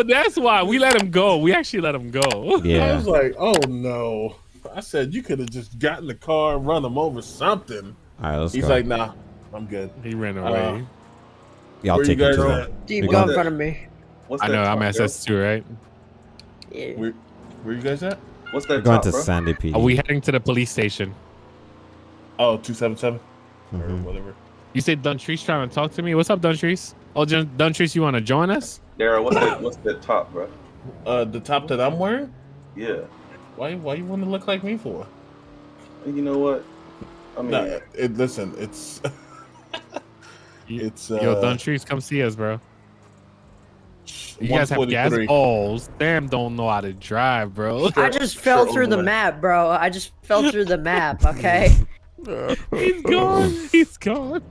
Oh, that's why we let him go. We actually let him go. I was like, oh no. I said you could have just gotten the car run him over something. All right, let's He's go. like, nah, I'm good. He ran Uh, away. Y'all Where you take him guys to at? the. Steve, We go in front of me. What's I that know. I'm top, bro? SS2, right? Yeah. Where, where you guys at? What's that We're going top, to bro? Sandy PD. Are we heading to the police station? Oh, 277 or Mhm. whatever. You said Duntrice trying to talk to me. What's up, Duntrice? Oh, Dun- Duntrice, you want to join us? Daryl, what's that? What's that top, bro? Uh, the top that I'm wearing. Yeah. Why? Why you want to look like me for? You know what? I mean, Nah, it, listen, it's it's uh, Yo, trees come see us, bro. You guys have gas 143. balls. Damn, don't know how to drive, bro. I just fell Sure, through the overlay. map, bro. I just fell through the map, okay? He's gone. He's gone.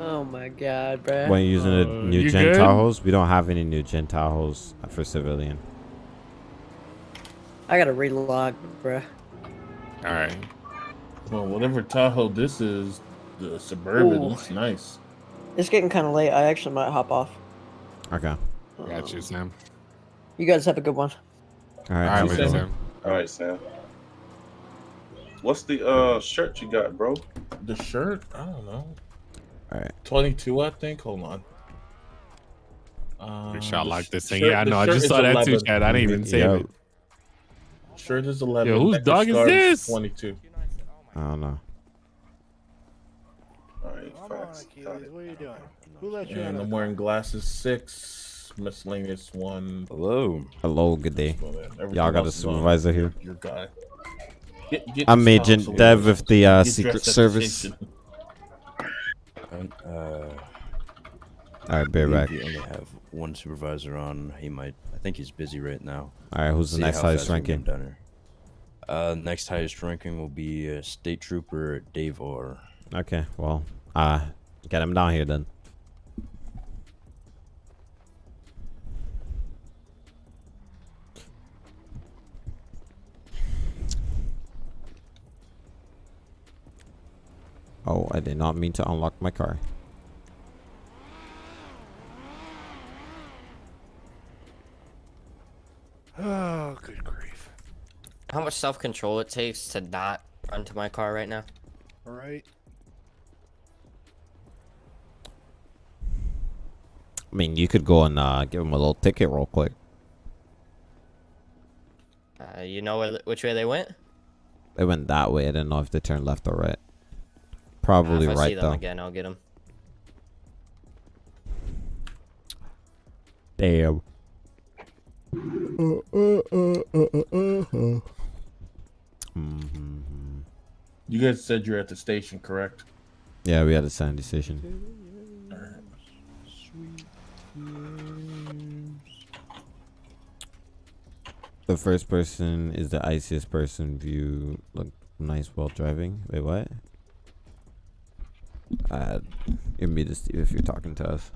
Oh my god, bro. When you're using the Uh, new you gen good? Tahoes, we don't have any new gen Tahoes for civilian. I gotta relog, bro. All right. Well, whatever Tahoe this is, the suburban Ooh. looks nice. It's getting kind of late. I actually might hop off. Okay. Got you, Sam. You guys have a good one. All All right. right, you, with you, Sam. Sam. all right, Sam. What's the uh shirt you got, bro? The shirt, I don't know, All right. 22, I think. Hold on. Um, Pretty sure I the like this thing. shirt- Yeah, I know. I just is saw that too, Chad. I didn't even save Yo, it. Shirt is 11. Yo, whose Necklace dog is this? 22. I don't know. All right, facts. What are you doing? Who let you And in? I'm wearing glasses six, miscellaneous one. Hello. Hello. Good day. Well, then, everything Y'all got a else is on supervisor here. Your guy. Get, get I'm this Agent Dev with the uh, Secret dressed at Service. Uh, All right, bear back. We only have one supervisor on. He might. I think he's busy right now. All right. Who's the next highest fast we can ranking? Uh, next highest ranking will be uh, State Trooper Dave Orr. Okay. Well, uh, get him down here then. Oh, I did not mean to unlock my car. Oh, good grief. How much self control it takes to not run to my car right now? All right. I mean, you could go and uh, give him a little ticket real quick. Uh, you know where, which way they went? They went that way. I didn't know if they turned left or right. Uh, Probably if I see right them though. again, I'll get them. Damn. Mhm. You guys said you're at the station, correct? Yeah, we had a sound decision. The first person is the iciest person view. Look nice while driving. Wait, what? Uh, you're me to Steve if you're talking to us.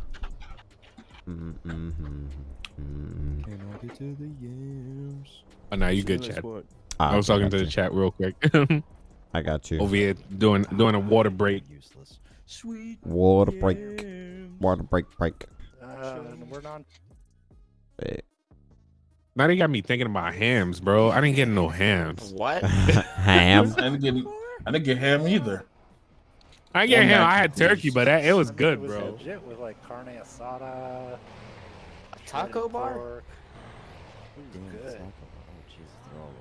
Mm, mm, mm, mm, mm. Oh, now you good, Chad. Ah, I was okay, talking to the chat real quick. I got you. Over here doing doing a water break. Useless. Sweet. Water break. Water break break. Uh, we're not. Wait. Now they got me thinking about hams, bro. I didn't get no hams. What? Ham. I didn't get, I didn't get ham either. I get him. I had turkey, but that, it was good, it was bro. legit with like carne asada. a Taco bar? pork. It was Damn, good. it's not- oh, Jesus, they're all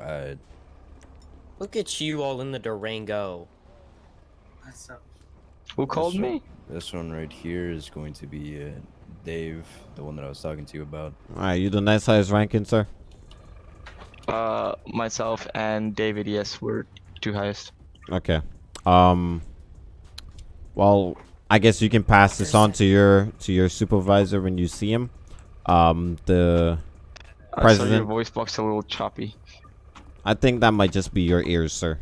rolling up. Uh, Look at you all in the Durango. Who called this me? One, this one right here is going to be uh, Dave, the one that I was talking to you about. Alright, you the next highest ranking, sir? Uh, myself and David. Yes, we're two highest. Okay. Um. Well, I guess you can pass this on to your to your supervisor when you see him. Um. The Uh, so your voice box a little choppy. I think that might just be your ears, sir.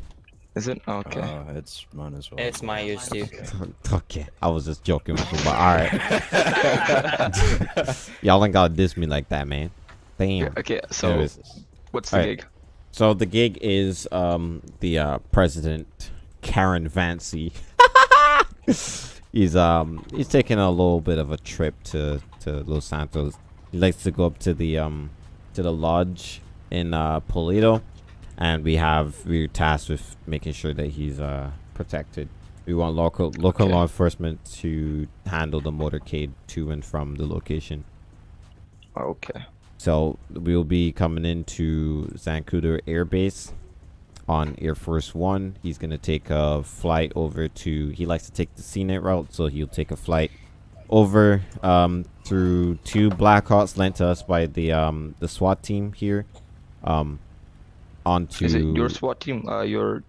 Is it? Okay. Uh, it's mine as well. It's my ears too. okay, I was just joking with you, but all right. Y'all ain't gotta diss me like that, man. Damn. okay, so Anyways. What's the Alright. gig? So the gig is um the uh president Karen Vancy. he's um he's taking a little bit of a trip to to Los Santos. He likes to go up to the um to the lodge in uh Paleto, and we have we're tasked with making sure that he's uh protected. We want local local Okay. law enforcement to handle the motorcade to and from the location. Okay. So we'll be coming into Zancudo Air Base on Air Force One. He's gonna take a flight over to. He likes to take the scenic route, so he'll take a flight over um, through two Blackhawks lent to us by the um, the SWAT team here. Um, onto Is it your SWAT team, uh, your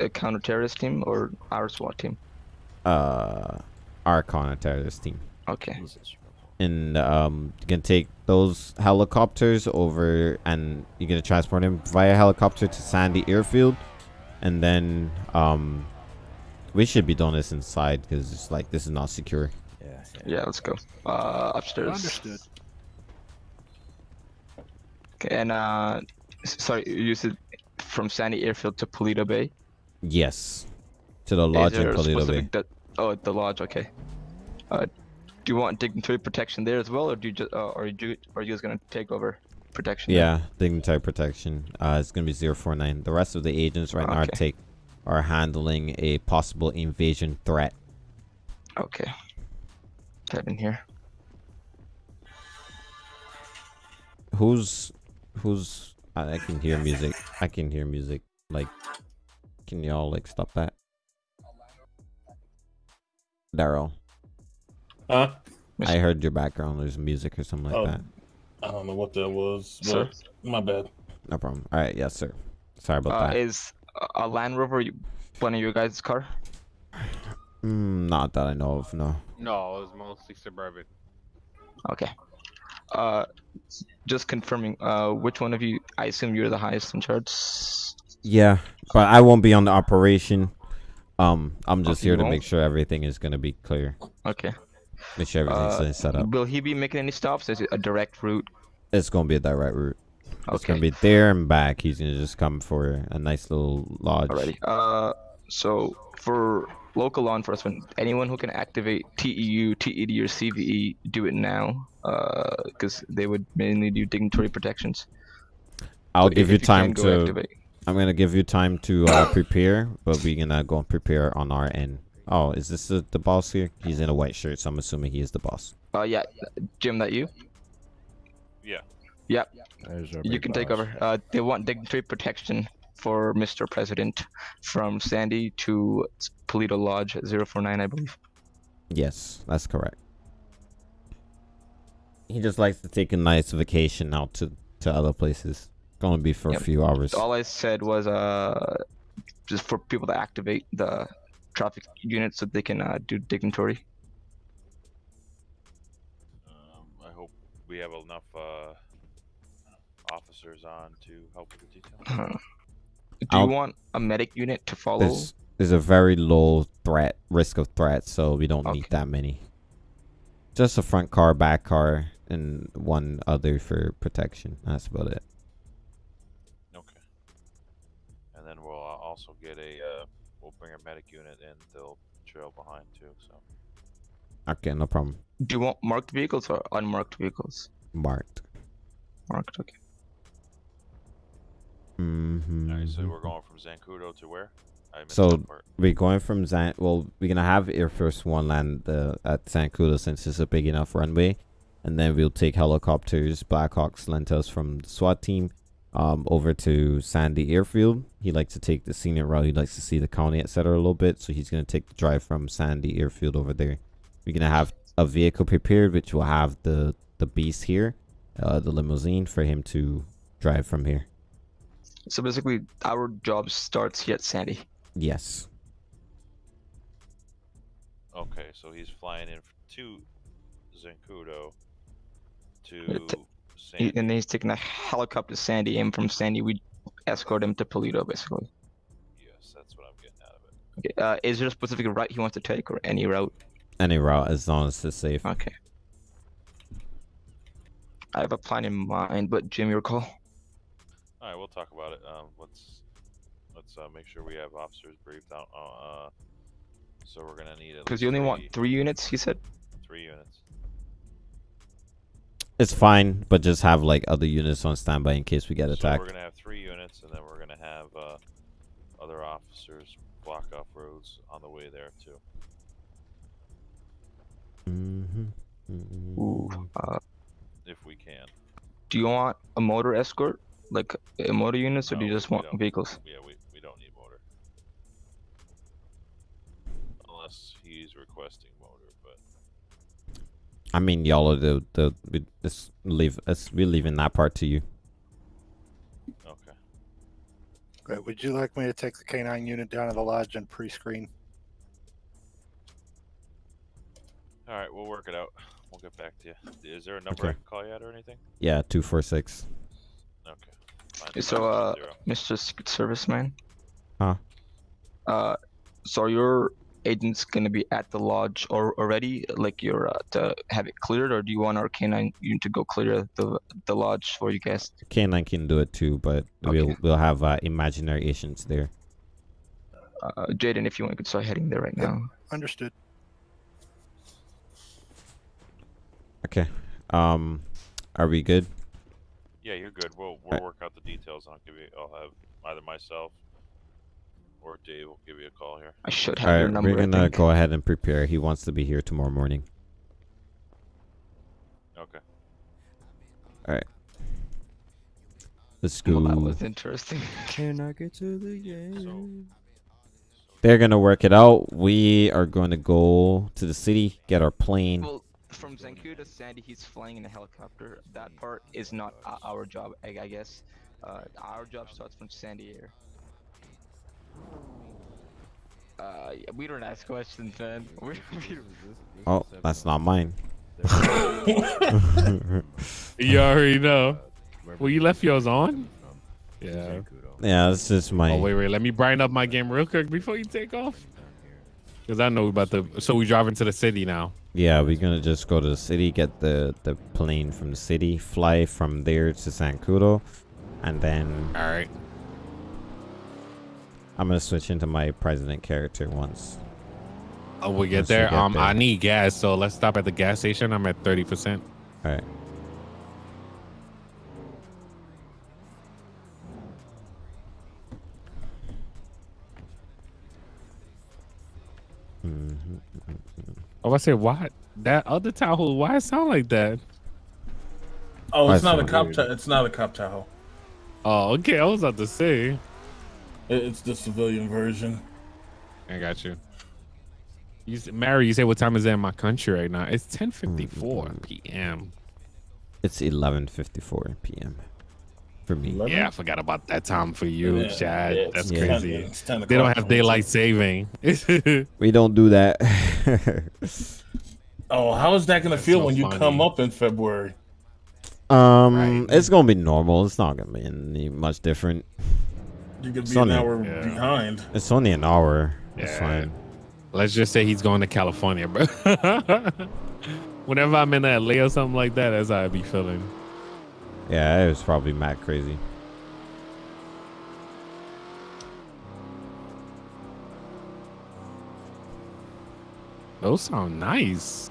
uh, counter-terrorist team, or our SWAT team? uh, our counter-terrorist team. Okay. And um, you can take those helicopters over and you're gonna transport them via helicopter to Sandy Airfield, and then um, we should be doing this inside because it's like this is not secure. Yeah. Yeah, let's go. Uh, upstairs. Understood. Okay, and uh, sorry, you said from Sandy Airfield to Paleto Bay. Yes, to the lodge in Paleto Bay. specific oh, the lodge. Okay. Uh, do you want dignitary protection there as well, or do you just, uh, or you, are you guys gonna take over protection? there? Yeah, dignitary protection. Uh, it's gonna be 049. The rest of the agents right now are Okay. take are handling a possible invasion threat. Okay. Get in here. Who's who's? I, I can hear music. I can hear music. Like, can y'all like stop that? Daryl, Huh? I heard your background. There's music or something like Oh, that. I don't know what that was. Sir? My bad. No problem. All right, yes, sir. Sorry about Uh, that. is a- a Land Rover you- one of your guys' car? Mm, not that I know of. No. No, it was mostly suburban. Okay. Uh, just confirming. Uh, which one of you? I assume you're the highest in charge. Yeah, but I won't be on the operation. Um, I'm just Okay, here to won't? make sure everything is gonna be clear. Okay. Make sure everything's Uh, set up. Will he be making any stops? Is it a direct route? It's gonna be a direct route. It's gonna be there and back. He's gonna just come for a nice little lodge. Alrighty. Uh, so for local law enforcement, anyone who can activate TEU, TED, or CVE, do it now. Uh, because they would mainly do dignitary protections. I'll So give if you time to. activate. I'm gonna give you time to uh, prepare, but we're gonna go and prepare on our end. Oh, is this the, the boss here? He's in a white shirt, so I'm assuming he is the boss. Uh, yeah, Jim, that you? Yeah. Yep. There's You big can take over. Uh, they want dignitary protection for Mr. President from Sandy to Paleto Lodge 049, I believe. Yes, that's correct. He just likes to take a nice vacation out to to other places. Gonna be for Yep. a few hours. All I said was uh, just for people to activate the traffic unit so they can uh, do dignitary. Um, I hope we have enough uh, officers on to help with the detail. Uh, do I'll- you want a medic unit to follow? There's there's a very low threat risk of threat, so we don't need that many. Just a front car, back car, and one other for protection. That's about it. Okay. And then we'll uh, also get a. Bring a medic unit and they'll trail behind too. So. Okay, no problem. Do you want marked vehicles or unmarked vehicles? Marked. Marked, okay. Mm-hmm. Alright, so we're going from Zancudo to where? I So- We're going from Zan. Well, we're gonna have Air Force One land uh, at Zancudo since it's a big enough runway, and then we'll take helicopters, Blackhawks Lentos from the SWAT team, um, over to Sandy Airfield. He likes to take the scenic route. He likes to see the county, etc. A little bit, so he's gonna take the drive from Sandy Airfield over there. We're gonna have a vehicle prepared, which will have the the beast here, uh, the limousine for him to drive from here. So basically, our job starts here at Sandy. Yes. Okay, so he's flying in to Zancudo to Yeah, t- He, and then he's taking a helicopter Sandy, and from Sandy we escort him to Paleto, basically. Yes, that's what I'm getting out of it. Okay. Uh, is there a specific route he wants to take, or any route? Any route as long as it's safe. Okay. I have a plan in mind, but Jim, your call. All right, we'll talk about it. Um, let's let's uh, make sure we have officers briefed out. Uh, So we're gonna need at Because you only want three- three units, he said. three units. It's fine, but just have like other units on standby in case we get So attacked. we're gonna have three units, and then we're gonna have uh, other officers block off roads on the way there too. Mhm. Ooh. Mhm. Uh, if we can. do you want a motor escort, like a motor units, or do you just want vehicles? Yeah, we, we don't need motor. Unless he's requesting motor, but I mean, y'all are the the we just leave us. We're leaving that part to you. okay. Great. Would you like me to take the K9 unit down to the lodge and pre-screen? All right, we'll work it out. We'll get back to you. Is there a number I can call you at or anything? Yeah, two four six. Okay. Fine. So, uh, Mr. Secret Serviceman. Huh? Uh, so are your agents gonna be at the lodge or already, like you're uh, to have it cleared, or do you want our canine unit to go clear the the lodge for you guys? K9 can do it too, but we'll we'll have uh, imaginary agents there. Uh, Jaden, if you want, you could start heading there right Yep. now. Understood. Okay. Um, are we good? Yeah, you're good. We'll we'll work out the details. I'll give you. I'll have either myself or Dave will give you a call here. I should All have your number. we're gonna think. go ahead and prepare. He wants to be here tomorrow morning. Okay. All right. Let's go. Well, that was interesting. Can I get to the game? They're gonna work it out. We are going to go to the city, get our plane. well, from Zanku to Sandy, he's flying in a helicopter. That part is not our job, I, I guess. Uh, our job starts from Sandy Air. Uh, we don't ask questions, man. We, we, Oh, that's not mine. You already know. Well, you left yours on? Yeah. yeah, this is my. Oh, wait, wait. Let me brighten up my game real quick before you take off. Because I know about the. So we driving to the city now. Yeah, we're gonna just go to the city, get the the plane from the city, fly from there to Zancudo, and then All right. I'm gonna switch into my president character once. Oh, we get Once we there. get um, there. I need gas, so let's stop at the gas station. I'm at thirty percent. All right. Mhm. Oh, I said what? That other Tahoe? Why it sound like that? Oh, I it's not a cop. it. It's not a cop Tahoe. Oh, okay. I was about to say. It- It's the civilian version. I got you. You, s- Mary, you say what time is it in my country right now? It's 10:54 p.m. It's 11:54 p.m. for me. Eleven? Yeah, I forgot about that time for you, Yeah, Chad. yeah, it's That's 10 crazy. it's 10 They don't have daylight saving. We don't do that. Oh, how is that gonna That's feel so when you come up in February? um, Right. it's gonna be normal. It's not gonna be any much different. You're gonna be It's only- an hour Yeah. behind. It's only an hour. It's fine. Let's just say he's going to California, bro. Whenever I'm in LA or something like that, that's how I be feeling. Yeah, it was probably mad crazy. Those sound nice.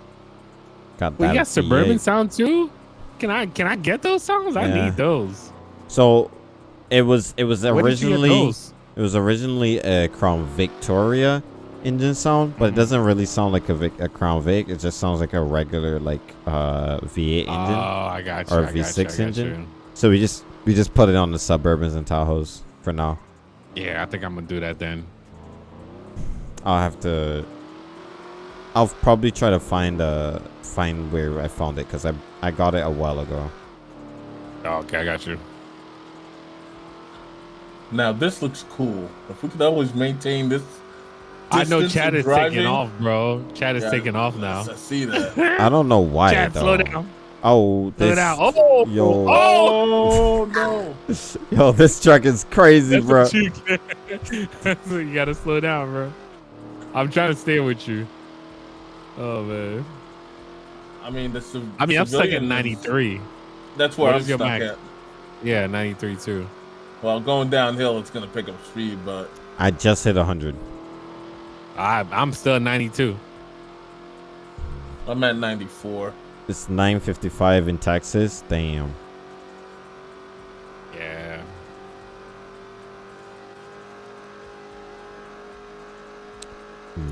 Got We got suburban V8. sound too. Can I can I get those songs? I need those. So, it was it was Where did you get originally it was originally a Crown Victoria engine sound, but it doesn't really sound like a, Vic, a Crown Vic. It just sounds like a regular like uh V8 engine. Oh, I got you. or I got you, I V6 got engine. you. so we just we just put it on the Suburbans and Tahoes for now. Yeah, I think I'm gonna do that then. I'll have to. I'll probably try to find uh find where I found it because I I got it a while ago. Oh, okay, I got you. Now this looks cool. If we could always maintain this. I know Chad is driving- taking off, bro. Chad is Yeah, taking off now. I see that. I don't know why Chad, though. slow down. Oh, Slow this down. Oh, yo. oh, Oh no! yo, this truck is crazy, That's bro. you get. That's what you gotta slow down, bro. I'm trying to stay with you. Oh man. I mean, the civ- I mean, I'm stuck at civilian is- 93. That's where What I'm is your stuck max? at. Yeah, 93 too. Well, going downhill, it's gonna pick up speed, but I just hit 100. I, I'm still 92. I'm at 94. It's 9:55 in Texas. Damn. Yeah.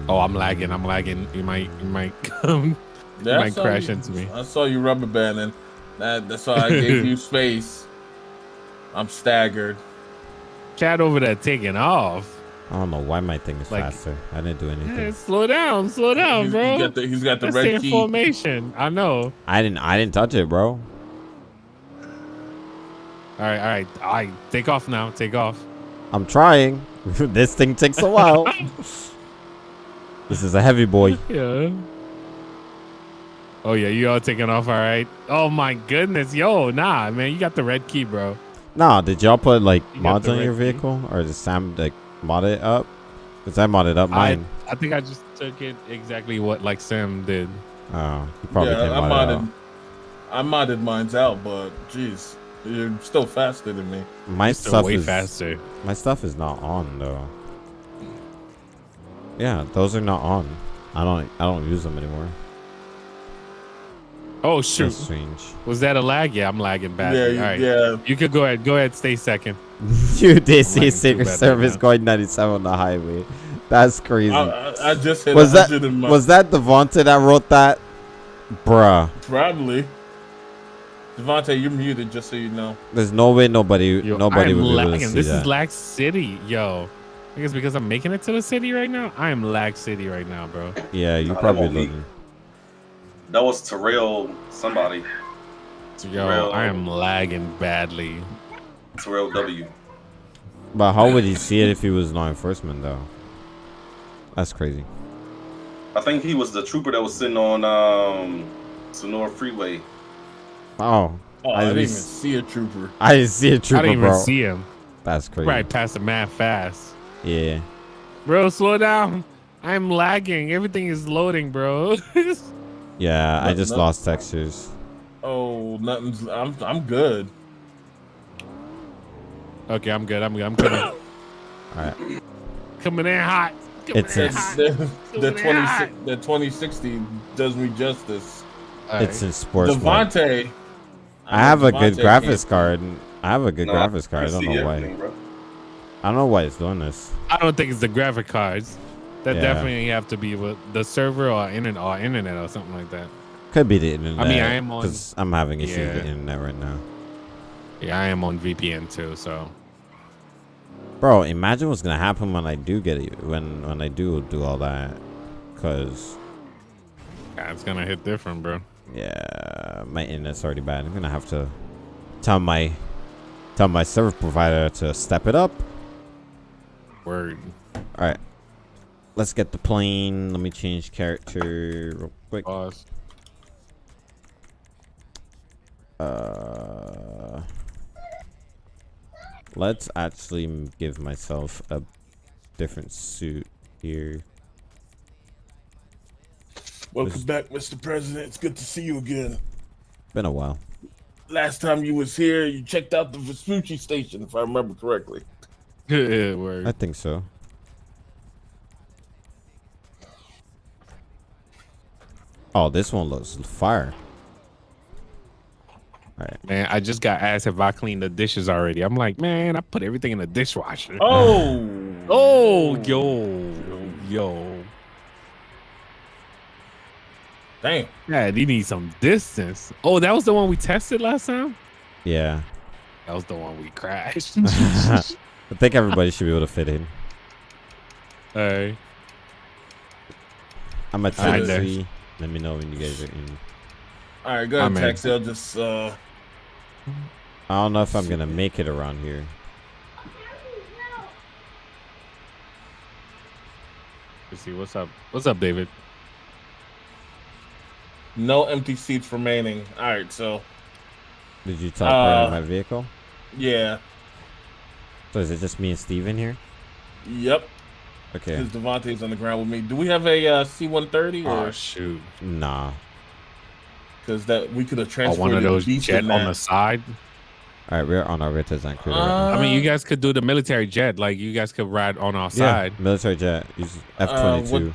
Oh, I'm lagging. I'm lagging. You might, you might come. Yeah, I might crash you- into me. I saw you rubber banding. That, that's why I gave you space. I'm staggered. Chat over there taking off. I don't know why my thing is Like- faster. I didn't do anything. Yeah, slow down, slow down, He's- bro. He's got the, he's got the Let's red stay key. formation. I know. I didn't. I didn't touch it, bro. All right, all right, all right. Take off now. Take off. I'm trying. this thing takes a while. this is a heavy boy. Yeah. Oh yeah, you all taking off. All right. Oh my goodness, yo, nah, man, you got the red key, bro. Nah, did y'all put like You mods the on your red key? vehicle, or did Sam like mod it up? Cause I modded up mine. I think I just took it exactly what like Sam did. Oh, you probably yeah, can I mod it modded. I modded mine's out, but jeez, you're still faster than me. My Still stuff way is faster. my stuff is not on though. Yeah, those are not on. I don't. I don't use them anymore. Oh shoot, That's strange. was that a lag? Yeah, I'm lagging badly. yeah, all you- yeah. you could go ahead. Go ahead, stay second. you did see lagging Secret Service going 97 on the highway. That's crazy. I, I, I just hit was that 100 in my was that Devontae that wrote that? Bruh, probably. Devontae, you're muted, just so you know. there's no way nobody Yo, nobody I'm would be able to lagging. see This that. is lag city, yo. I guess because I'm making it to the city right now. I am lag city right now, bro. yeah, you Nah, that probably won't looking. That was Terrell somebody. Yo, Real- I am lagging badly. Terrell W. But how would he see it if he was law enforcement though? That's crazy. I think he was the trooper that was sitting on um Senora Freeway. Oh, Oh, I I, didn't even see a trooper. I didn't see a I trooper, I didn't even bro. see him. That's crazy. Right past the man fast. Yeah. Bro, slow down. I'm lagging. Everything is loading, bro. Yeah, I just no- lost textures. Oh, nothing's. I'm I'm good. okay, I'm good. I'm good. I'm coming. All right. coming in hot. Coming It's in it's hot. The, the twenty the twenty sixty does me justice. All it's right. in sports. mode. Devontae. I have a good graphics card. I have a good No, graphics card. I don't know why. everything, bro. I don't know why it's doing this. I don't think it's the graphic cards. That Yeah. definitely have to be with the server or internet or internet or something like that. Could be the internet. I mean, I am on- because I'm having issues with the internet right now. Yeah, I am on VPN too, so Bro, imagine what's gonna happen when I do get it. When when I do do all that, cause yeah, it's gonna hit different, bro. yeah, my internet's already bad. I'm gonna have to tell my tell my service provider to step it up. Word. All right, let's get the plane. Let me change character real quick. Pause. Uh, let's actually give myself a different suit here. Welcome Was- back, Mr. President. It's good to see you again. Been a while. Last time you was here, you checked out the Vespucci station, if I remember correctly. Word. I think so. Oh, this one looks fire. Alright. Man, I just got asked if I cleaned the dishes already. I'm like, man, I put everything in the dishwasher. Oh, Oh, yo, yo. damn. Yeah, you need some distance. Oh, that was the one we tested last time? Yeah. That was the one we crashed. I think everybody should be able to fit in. Alright. I'm a Alright, there. Tennessee. Let me know when you guys are in. All right, go ahead, I'm in. Taxi. I'll just uh, I don't know if I'm gonna make it around here. Let's see what's up. What's up, David? no empty seats remaining. All right, so Did you teleport Uh, in my vehicle? yeah, So is it just me and Steve in here? yep. Okay. Because Devontae's on the ground with me. Do we have a uh, C-130 Oh or shoot. Nah. because that we could have Oh, transferred one of it those jet on the side. All right, we're on our way to Zancudo. I mean, you guys could do the military jet. Like you guys could ride on our yeah, side. military jet. Use F Uh, twenty what- two.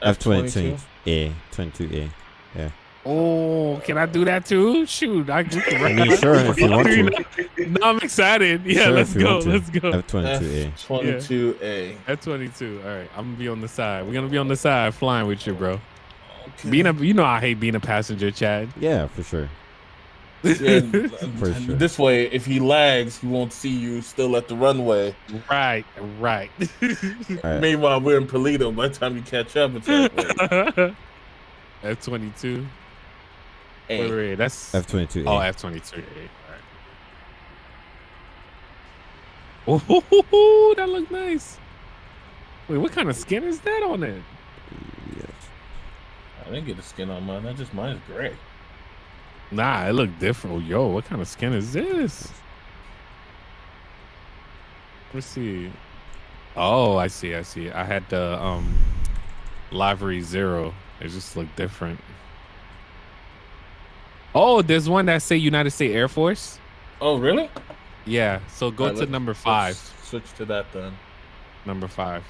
F twenty two F-22? A. Twenty two A. Yeah. Oh, can I do that too? Shoot, I, can I mean, sure, if you want to. No, I'm excited. Yeah, Sure, let's go. Let's go. F twenty two A. F22 A. At 22. All right, I'm gonna be on the side. We're gonna be on the side flying with you, bro. Being a, you know, I hate being a passenger, Chad. Yeah, for sure. Yeah, For sure. This way, if he lags, he won't see you still at the runway. Right, right. Right. Meanwhile, we're in Paleto. By the time you catch up, it's halfway. F22. A. Wait, wait, wait, that's F twenty two oh A. F22. All right. Oh, that looked nice. Wait, what kind of skin is that on it? Yeah. I didn't get the skin on mine. That just mine is gray. Nah, it looked different. Oh, yo, what kind of skin is this? Let's see. Oh, I see. I see. I had the um livery zero. It just looked different. Oh, there's one that say United States Air Force. Oh, really? Yeah. So go Alright, to number five. Switch to that then. Number five.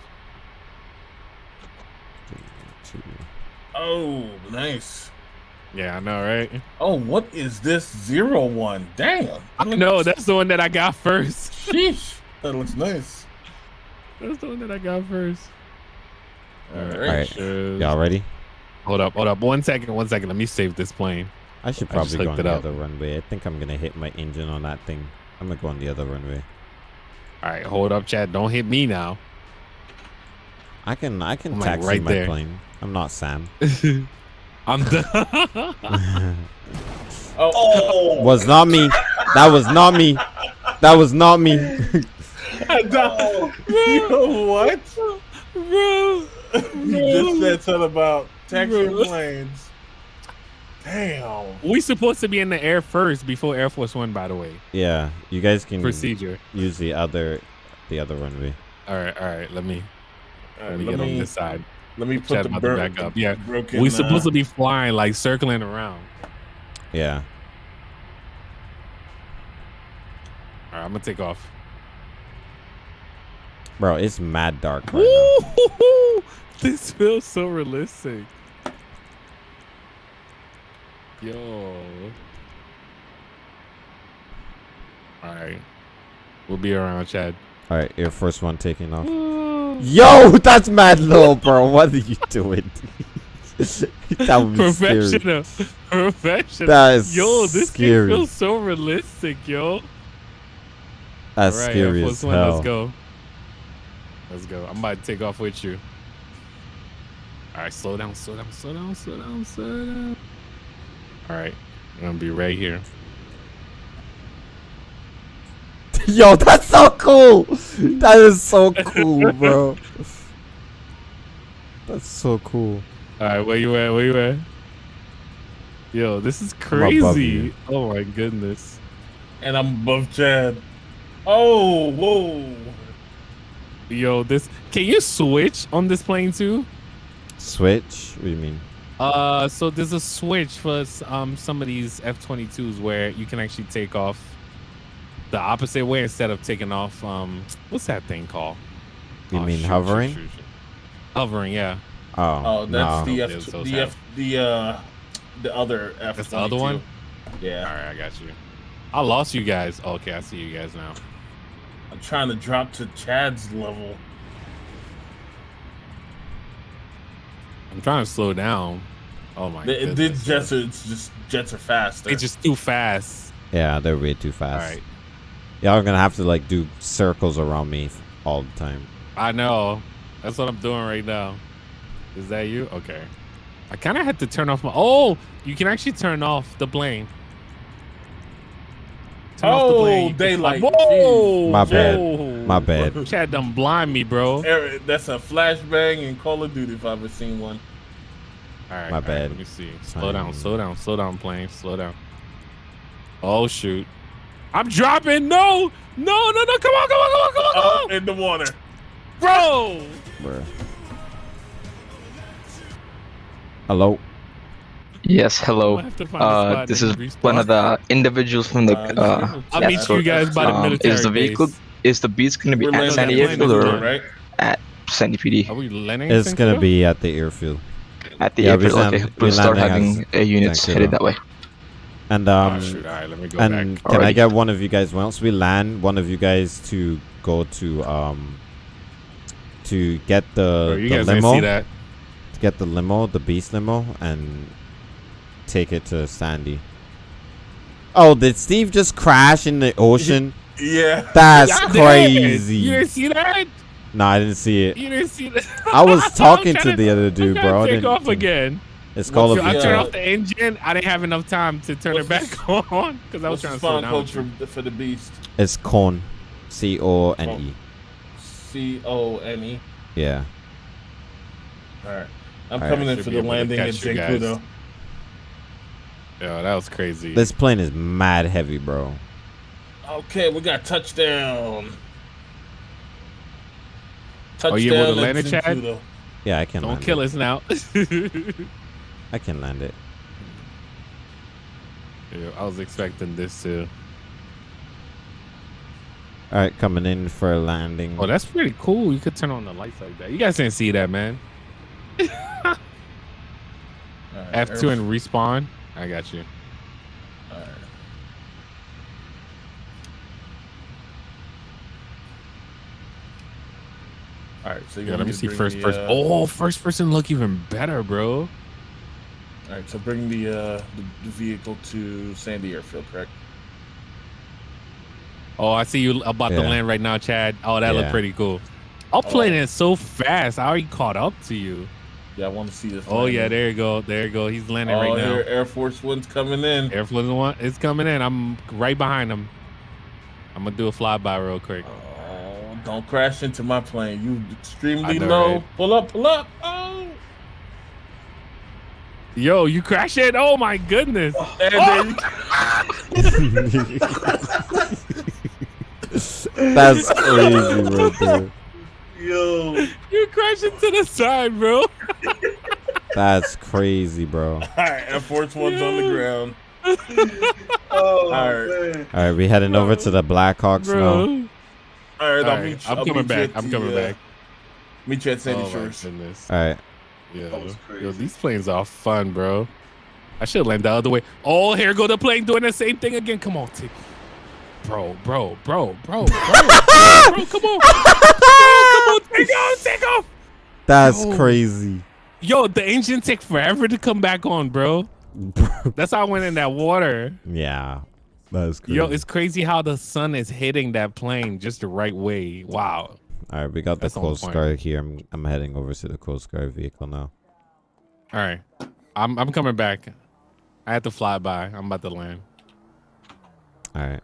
Oh, nice. Yeah, I know, right? Oh, what is this zero one? Damn. I know that's the one that I got first. Sheesh. That looks nice. That's the one that I got first. All All right. All right, y'all ready? Hold up, hold up. One second, one second. Let me save this plane. I should I probably go on the up. other runway. I think I'm gonna hit my engine on that thing. I'm gonna go on the other runway. All right, hold up, Chad. Don't hit me now. I can I can I'm, like, taxi right my there. plane. I'm not Sam. I'm done. Oh, was not me. That was not me. That was not me. Yo, what? Bro. You just said something about taxi planes. Damn. we supposed to be in the air first before Air Force One, by the way. yeah, you guys can Procedure. use the other the other runway. All right, all right. Let me All let me let get on this side. let me put Chad the about to bur- back up. Yeah, broken. we supposed uh, to be flying like circling around. Yeah. All right, I'm gonna take off. Bro, it's mad dark right now. This feels so realistic. Yo. All right, we'll be around, Chad. All right, your first one taking off. Yo, that's mad low, bro. What are you doing? that was scary. Professional, professional. That is yo, this scary. feels so realistic, yo. That's All right, scary as Force One. Let's go. Let's go. I'm about to take off with you. All right, slow down, slow down, slow down, slow down, slow down. All right, I'm gonna be right here. Yo, that's so cool. That is so cool, bro. That's so cool. All right, where you at? Where you at? Yo, this is crazy. Oh my goodness. and I'm above Chad. Oh, whoa. Yo, this can you switch on this plane too? Switch? What do you mean? Uh, so there's a switch for um some of these F-22s where you can actually take off the opposite way instead of taking off um what's that thing called? You Oh, mean shoot, shoot, hovering? shoot, shoot. Hovering, yeah. Oh, Oh, that's no. the F, so the sad. F, the uh, the other F. That's the other one? Yeah, All right, I got you. I lost you guys. Okay, I see you guys now. I'm trying to drop to Chad's level. I'm trying to slow down. Oh my The, the jets are it's just jets are fast. They just too fast. Yeah, they're way too fast. right. Y'all are gonna have to like do circles around me all the time. I know. That's what I'm doing right now. Is that you? Okay. I kind of had to turn off my. Oh, you can actually turn off the plane. Turn off the Oh, plane. You can daylight. Whoa! My bad. whoa. My bad. Chad done blind me, bro. Eric, that's a flashbang in Call of Duty if I've ever seen one. right. My all right, bad. let me see. Slow down. Slow down. Slow down, plane. Slow down. Oh shoot! I'm dropping. No! No! No! No! Come on! Come on! Come on! Come on! Come Oh, on! in the water. Bro! Bruh. Hello. Yes, hello. We'll have to find a Uh, this is one of the individuals from the. Uh, Uh, I'll meet you guys by the Um, military Is the vehicle base. is the beast gonna be We're at landing Sandy at or right? at Sandy PD? Are we landing? It's gonna St. be at the airfield. At the Yeah, airfield. land- okay, we we'll start landing having at uh, units St. headed Kilda. that way. And Oh, um, shoot. All right, let me go and back. can I get one of you guys once we land, one of you guys to go to um to get the, Bro, you the guys didn't limo, see that? to get the limo, the beast limo, and take it to Sandy. Oh, did Steve just crash in the ocean? Yeah. That's Y'all did. crazy. You didn't see that? No, I didn't see it. You didn't see that? I was talking trying to the other dude, I'm trying bro. I Take didn't- off again. It's called. of I turned off the engine. I didn't have enough time to turn it What's back on because I was trying to slow spawn down. code with you. for, for the beast? It's Con, C O N E. C O N E. Yeah. All right. I'm All right, coming in should for the landing in catch you guys. Zancudo. Yo, that was crazy. This plane is mad heavy, bro. Okay, we got touchdown. Touchdown. Oh, you able to land it, Chad? Zancudo. Yeah, I can. Don't land kill it. us now. I can land it. Yeah, I was expecting this too. All right, coming in for a landing. Oh, that's pretty cool. You could turn on the lights like that. You guys didn't see that, man. All right, F2 and respawn. I got you. All right. All right, so you Yeah, let me see bring first the, person. uh, Oh, first person look even better, bro. All right, so bring the uh the, the vehicle to Sandy Airfield, correct? Oh, I see you about to land right now, Chad. Oh, that Yeah. looked pretty cool. I'm playing it so fast. I already caught up to you. Yeah, I want to see this. Oh yeah, there you go. There you go. He's landing Oh, right now. here, Air Force One's coming in. Air Force One is coming in. I'm right behind him. I'm gonna do a flyby real quick. Oh, don't crash into my plane. You extremely know, low. right? Pull up, pull up. Oh, Yo, you crash it? Oh my goodness. and there That's crazy, bro. dude. Yo. You crashed into the side, bro. That's crazy, bro. All right, Air Force One's on the ground. Oh, All right. man. All right, we heading over to the Blackhawks now. Bro. All right, All I'll right, meet you. I'm I'll coming back. I'm the, coming uh, back. Meet you at Sandy Oh Shores. All right. Yeah. Yo, these planes are fun, bro. I should land the other way. Oh, here go the plane doing the same thing again. Come on, take. Bro, bro, bro, bro, bro, bro, bro, come on. Bro, come on, take off, take off. That's Yo. crazy. Yo, the engine took forever to come back on, bro. That's how I went in that water. yeah. That's crazy. Yo, it's crazy how the sun is hitting that plane just the right way. Wow. All right, we got the That's on Coast. Guard here. I'm, I'm heading over to the Coast Guard vehicle now. All right. I'm I'm coming back. I had to fly by. I'm about to land. All right.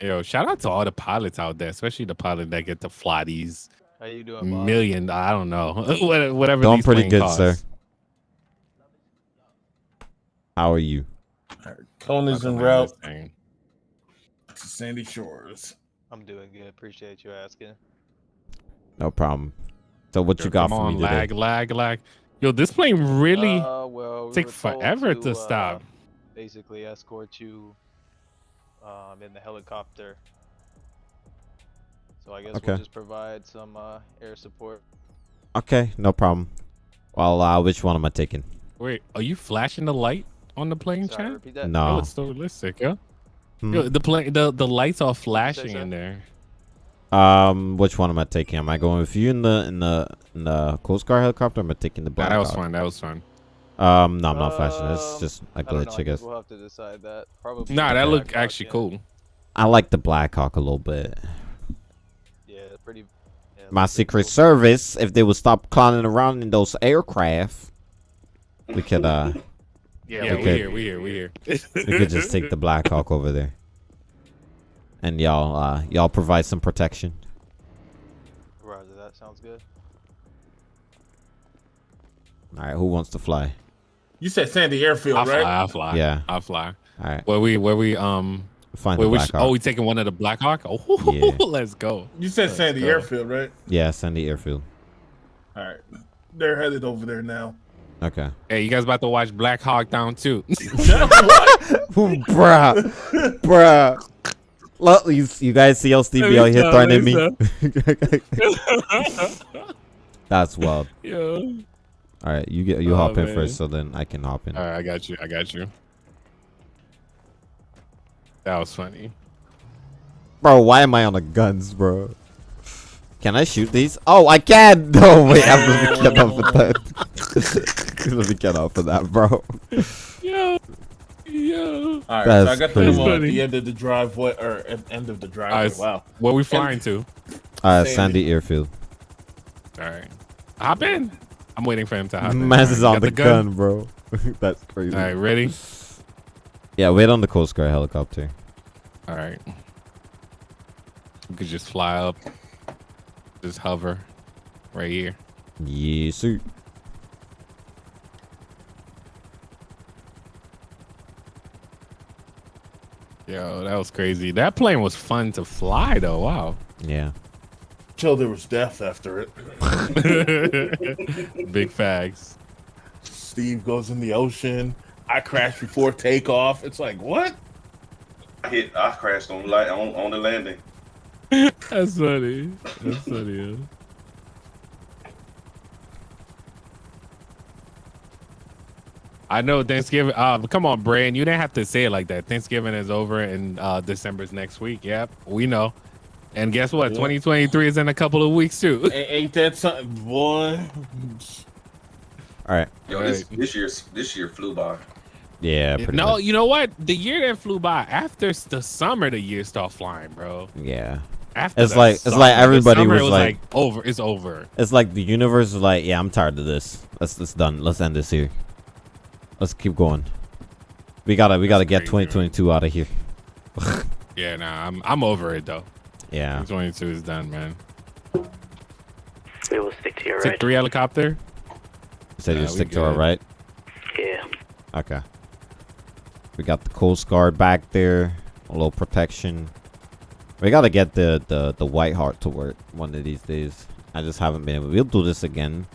Yo, shout out to all the pilots out there, especially the pilot that get to fly these How you doing, Bob? million. I don't know, whatever. Doing these pretty good, costs. sir. How are you? All right, Cone en route to Sandy Shores. I'm doing good. Appreciate you asking. No problem. So what you got come for on, me today? lag, lag, lag. Yo, this plane really Uh, well, we take were told forever to, uh, stop. Basically, escort you um, in the helicopter. So I guess Okay. we'll just provide some uh, air support. Okay, no problem. Well, uh, which one am I taking? Wait, are you flashing the light on the plane, Sorry, chat? that. No. Yo, it's so realistic, yo. Hmm. Yo, the plane, the the lights are flashing in there. Um, which one am I taking? Am I going with you in the in the in the Coast Guard helicopter? Or am I taking the Nah, Black that was Hawk? fun. That was fun. Um, no, I'm not flashing. It's Um, just a glitch, I I guess. We'll have to decide that. Probably. Nah, that the looked Blackhawk, actually yeah. cool. I like the Blackhawk a little bit. Yeah, pretty. Yeah, My looks pretty Secret cool. Service, if they would stop clowning around in those aircraft, we could uh Yeah, we we could- here, we here, we here. we could just take the Blackhawk over there. And y'all uh y'all provide some protection. Roger, that sounds good. All right, who wants to fly? You said Sandy Airfield, I'll fly. right? I'll fly. Yeah. I'll fly. All right, Where we, where we, um, find where the we, Black sh- Hawk. oh, we taking one of the Black Hawk. Oh, Yeah. let's go. You said Let's Sandy go. Airfield, right? yeah, Sandy airfield. All right, they're headed over there now. Okay. Hey, you guys about to watch Black Hawk Down too? bruh, bruh. Look, you, you guys see how Stevie out here threatening me? That's wild. Yo. All right, you get you Oh, hop in man. first, so then I can hop in. All right, I got you. I got you. That was funny. Bro, why am I on the guns, bro? Can I shoot these? Oh, I can. No, wait, I'm gonna get off of that. Let me get off of that, bro. Yo, yo. All right, That's so I got crazy. them on Funny. the end of the driveway or at end of the driveway. All right, wow. Where we flying to? Uh, Sandy. Sandy Airfield. All right, hop in. I'm waiting for him to hop in. Maz is on got the, gun, bro. That's crazy. All right, ready? Yeah, wait on the Coast Guard helicopter. All right. We could just fly up, just hover, right here. Yes, sir. Yo, that was crazy. That plane was fun to fly, though. Wow. Yeah. Till there was death after it. Big facts. Steve goes in the ocean. I crashed before takeoff. It's like what? I hit. I crashed on light on, on the landing. That's funny. That's funny. Yo. I know Thanksgiving. Uh, come on, Brand. You didn't have to say it like that. Thanksgiving is over and uh, December's next week. Yep, we know. And guess what? Yeah. 2023 is in a couple of weeks too. A- ain't that something, boy? All right. Yo, this this year this year flew by. Yeah. Pretty no, much. you know what? The year that flew by after the summer, the year started flying, bro. Yeah. After It's the like- it's like everybody summer, was it like- over. It's over. It's like the universe is like, yeah, I'm tired of this. Let's let's done. Let's end this here. Let's keep going. We gotta we gotta get 2022 out of here. Yeah, nah, I'm I'm over it though. Yeah. 2022 is done, man. We will stick to your Take right. three helicopter. You said Nah, you stick to our right. Yeah. Okay. We got the Coast Guard back there. A little protection. We gotta get the the the White Heart to work one of these days. I just haven't been able. We'll do this again,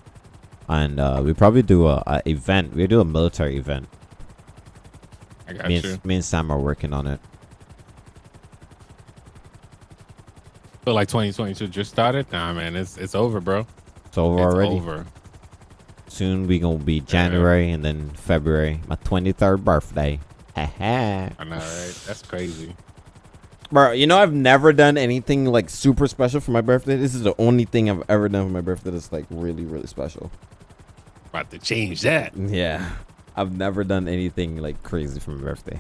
and uh, we probably do a, a event. We do a military event. I got me, you. and, me and Sam are working on it. Feel like 2022 just started. Nah, man, it's it's over, bro. It's over It's already. over. Soon we gonna be January and then February. My 23rd birthday. Haha. I know, right? That's crazy. Bro, you know I've never done anything like super special for my birthday. This is the only thing I've ever done for my birthday that's like really, really special. About to change that. Yeah. I've never done anything like crazy for my birthday.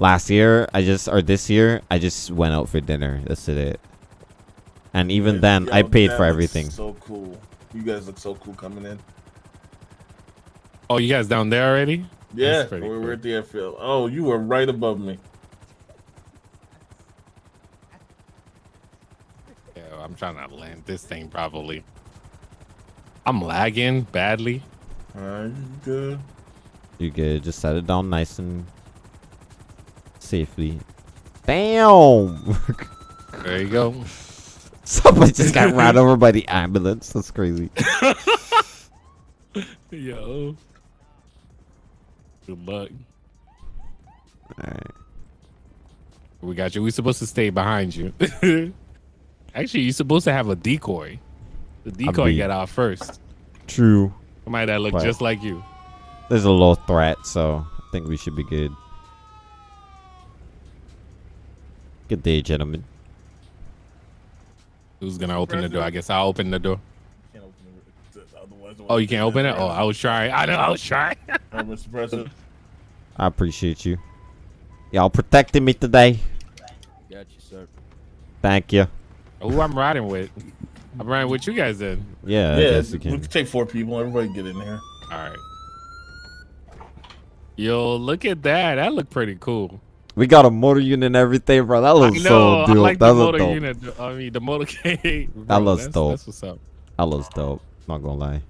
Last year, I just or this year, I just went out for dinner. That's it. And even then, Yo, I paid for everything. So cool. You guys look so cool coming in. Oh, you guys down there already? Yeah, That's pretty we're at the airfield. Oh, you were right above me. Yeah, I'm trying to land this thing probably. I'm lagging badly. Alright, you good. You good? Just set it down nice and safely. Bam! There you go. Somebody just got run over by the ambulance. That's crazy. Yo. Good luck. Alright. We got you. We're supposed to stay behind you. Actually, you're supposed to have a decoy. The decoy get out first. True. Somebody that look just like you. There's a low threat, so I think we should be good. Good day, gentlemen. Who's gonna open the door? I guess I'll open the door. Open it. Otherwise, Oh, you can't open it? Oh, I was trying. I know I was trying. Mr. President. I appreciate you. Y'all protecting me today. Got you, sir. Thank you. Who I'm riding with? I'm riding with you guys then. Yeah, I yeah, guess we we can. can take four people. Everybody get in there. All right. Yo, look at that. That looked pretty cool. We got a motor unit and everything, bro. That looks know. so I dope. like that the looks motor dope. unit. I mean, the motorcade. That Bro, looks that's, dope. That's what's up. That looks dope. Not gonna lie.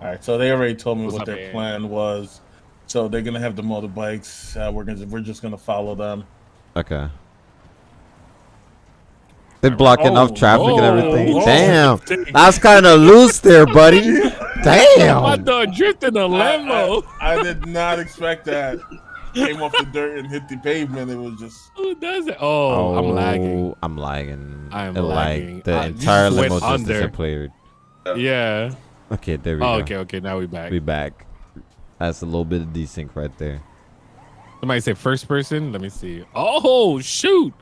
All right, so they already told me What's what up, their man? plan was. So they're gonna have the motorbikes. Uh, we're gonna we're just gonna follow them. Okay. They blocking Oh, off traffic and oh, everything. oh. Damn, that's kind of loose there, buddy. My Damn. dog drifting a limo. I, I did not expect that. Came off the dirt and hit the pavement. It was just. Who does it? Oh, I'm lagging. Oh, I'm lagging. I am It lagging. Like the I- entire just limo just under. disappeared. Yeah. Okay, there we Oh, go. okay, okay. Now we back. We back. That's a little bit of desync right there. Somebody say first person. Let me see. Oh shoot!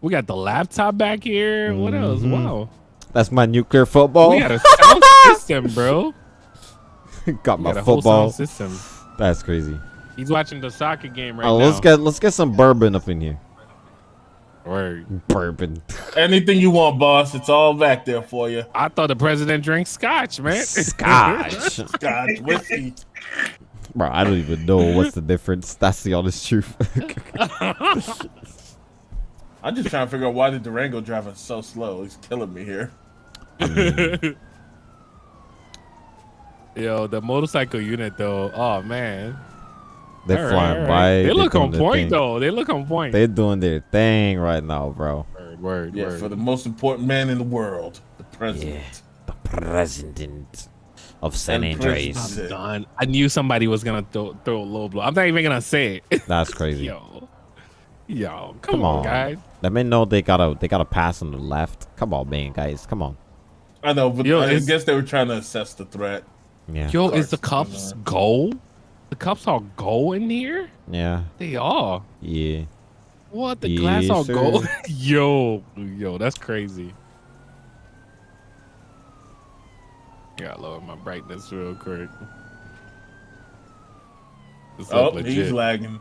We got the laptop back here. What else? Mhm. Wow. That's my nuclear football. We got a sound system, bro. got my got a football. sound system. That's crazy. He's watching the soccer game right oh, now. let's get let's get some bourbon up in here. Word. Bourbon. Anything you want, boss. It's all back there for you. I thought the president drinks scotch, man. Scotch. Scotch whiskey. Bro, I don't even know what's the difference. That's the honest truth. I'm just trying to figure out why the Durango driving so slow. He's killing me here. Yo, the motorcycle unit though. Oh man. They're All right, flying all right. by. They they're look on point thing. though. They look on point. They're doing their thing right now, bro. Word, word, Yeah, word. for the most important man in the world, the president. The president of San And Andreas. president. Done. I knew somebody was gonna throw, throw a low blow. I'm not even gonna say it. That's crazy. Yo, yo, come, Come on, on. guys. Let me know they gotta they gotta pass on the left. Come on, man, guys. Come on. I know, but Yo, I it's- guess they were trying to assess the threat. Yeah. Yo, is the cups gold? The cups are gold in here? Yeah. They are. Yeah. What? The glass Yes, all sir. gold? yo, yo, that's crazy. Gotta lower my brightness real quick. This Oh, look he's lagging.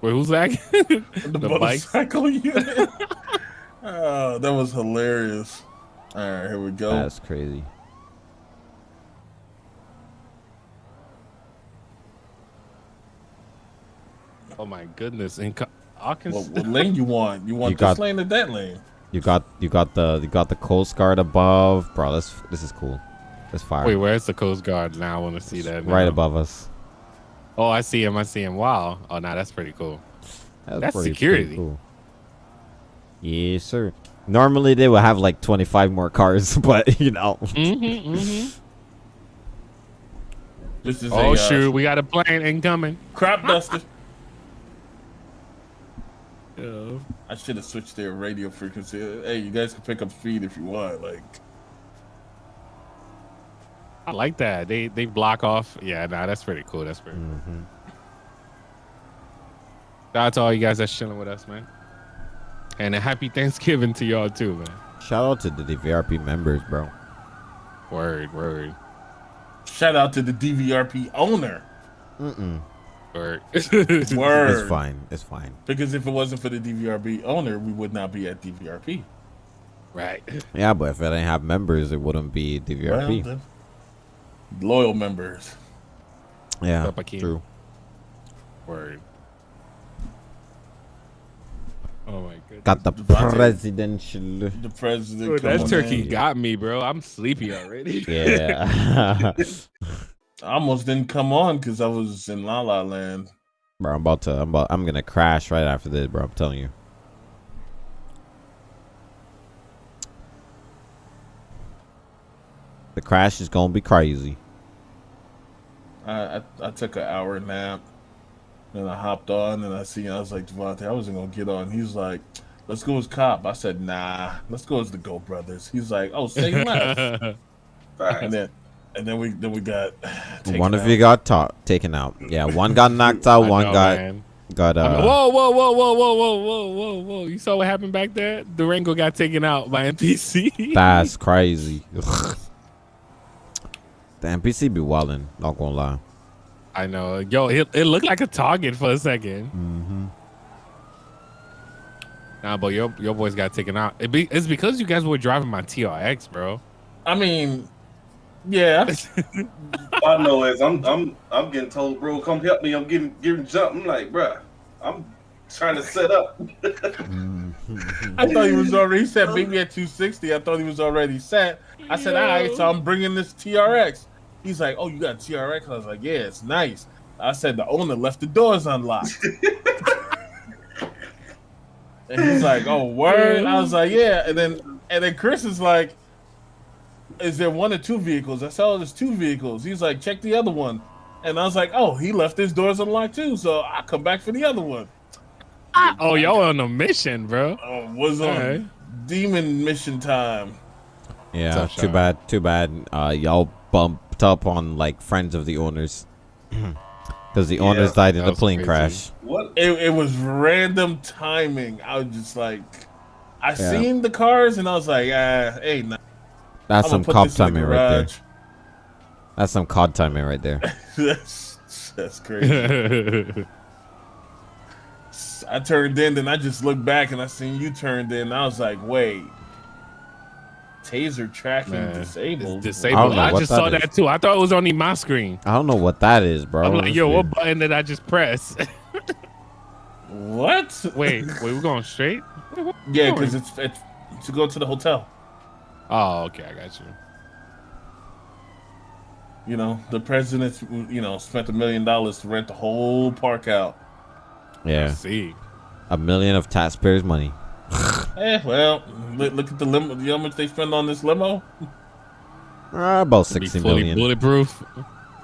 Wait, who's lagging? the, the bikes? motorcycle unit. oh, that was hilarious. All right, here we go. That's crazy. Oh my goodness! In Arkansas. What, what lane you want? You want You this got- lane or that lane? You got you got the you got the Coast Guard above, bro. This this is cool. This fire. Wait, where's the Coast Guard now? I want to see that. right above us. Oh, I see him. I see him. Wow. Oh, nah, that's pretty cool. That's pretty- pretty security. cool. Yes, sir. Normally they would have like 25 more cars, but you know. Mm-hmm, mm-hmm. This is Oh a, uh, shoot, we got a plane incoming. crop duster. Yeah. I should have switched their radio frequency. Hey, you guys can pick up speed if you want. Like, I like that. They they block off. Yeah, nah, that's pretty cool. That's pretty. Mhm. Shout out to all you guys that's chilling with us, man. And a happy Thanksgiving to y'all too, man. Shout out to the DVRP members, bro. Word, word, shout out to the DVRP owner. Mm-mm. Word. Word. It's fine. It's fine. Because if it wasn't for the DVRP owner, we would not be at DVRP. right. Yeah, but if it didn't have members, it wouldn't be DVRP. Well, loyal members. yeah, Up, true. Word. Oh my goodness. Got the Devontae. presidential. The president. Dude, that turkey in. got me, bro. I'm sleepy already. Yeah. I almost didn't come on because I was in La La Land. bro, I'm about to. I'm about. I'm gonna crash right after this, bro. I'm telling you. The crash is gonna be crazy. I, I, I took an hour nap. Then I hopped on and I see I was like Devontae, I wasn't gonna get on. He's like, let's go as cop. I said, nah, let's go as the Go Brothers. He's like, oh, say less. and then and then we then we got taken one of out. you got ta- taken out. Yeah, one got knocked out. One know, got man. got I uh. mean, whoa, whoa, whoa, whoa, whoa, whoa, whoa, whoa, whoa! You saw what happened back there? Durango got taken out by NPC. That's crazy. the NPC be wildin', not gonna lie. I know. Yo, it, it looked like a target for a 2nd Mm-hmm. Nah, but your your boys got taken out. It be, it's because you guys were driving my TRX, bro. I mean, yeah. I know as I'm I'm I'm getting told, bro, come help me. I'm getting getting jumped. I'm like, bruh, I'm trying to set up. I thought he was already set. Beat me at 260. I thought he was already set. I said, all right, so I'm bringing this TRX. He's like, oh, you got a TRX? I was like, yeah, it's nice. I said the owner left the doors unlocked. And he's like, "Oh, word." I was like, "Yeah." And then and then Chris is like, "Is there one or two vehicles?" I said, "Oh, there's two vehicles." He's like, "Check the other one." And I was like, "Oh, he left his doors unlocked too, so I come back for the other one." Oh, y'all on a mission, bro. Oh, was on Alright. demon mission time. Yeah, Tough too bad. Too bad. Uh, y'all bumped up on like friends of the owners because the owners Yeah, died in that the plane crazy. crash. What? It, it was random timing. I was just like, I Yeah. seen the cars and I was like, ah, hey, nah. That's I'ma some put cop this the timing right there. That's some cod timing right there. that's that's crazy. I turned in, then I just looked back and I seen you turned in. I was like, wait, taser tracking Man, disabled. It's disabled. know I, just that saw is. that too. I thought it was only my screen. I don't know what that is, bro. I'm like, yo, what weird. button did I just press? What? wait, wait, we're going straight? Yeah, because it's, it's to go to the hotel. Oh, okay, I got you. You know, the president, you know, spent a million dollars to rent the whole park out. Yeah, See, a million of taxpayers' money. Eh, well, look, look at the limo. You know how much they spend on this limo, Uh, about to be sixty fully million. bulletproof.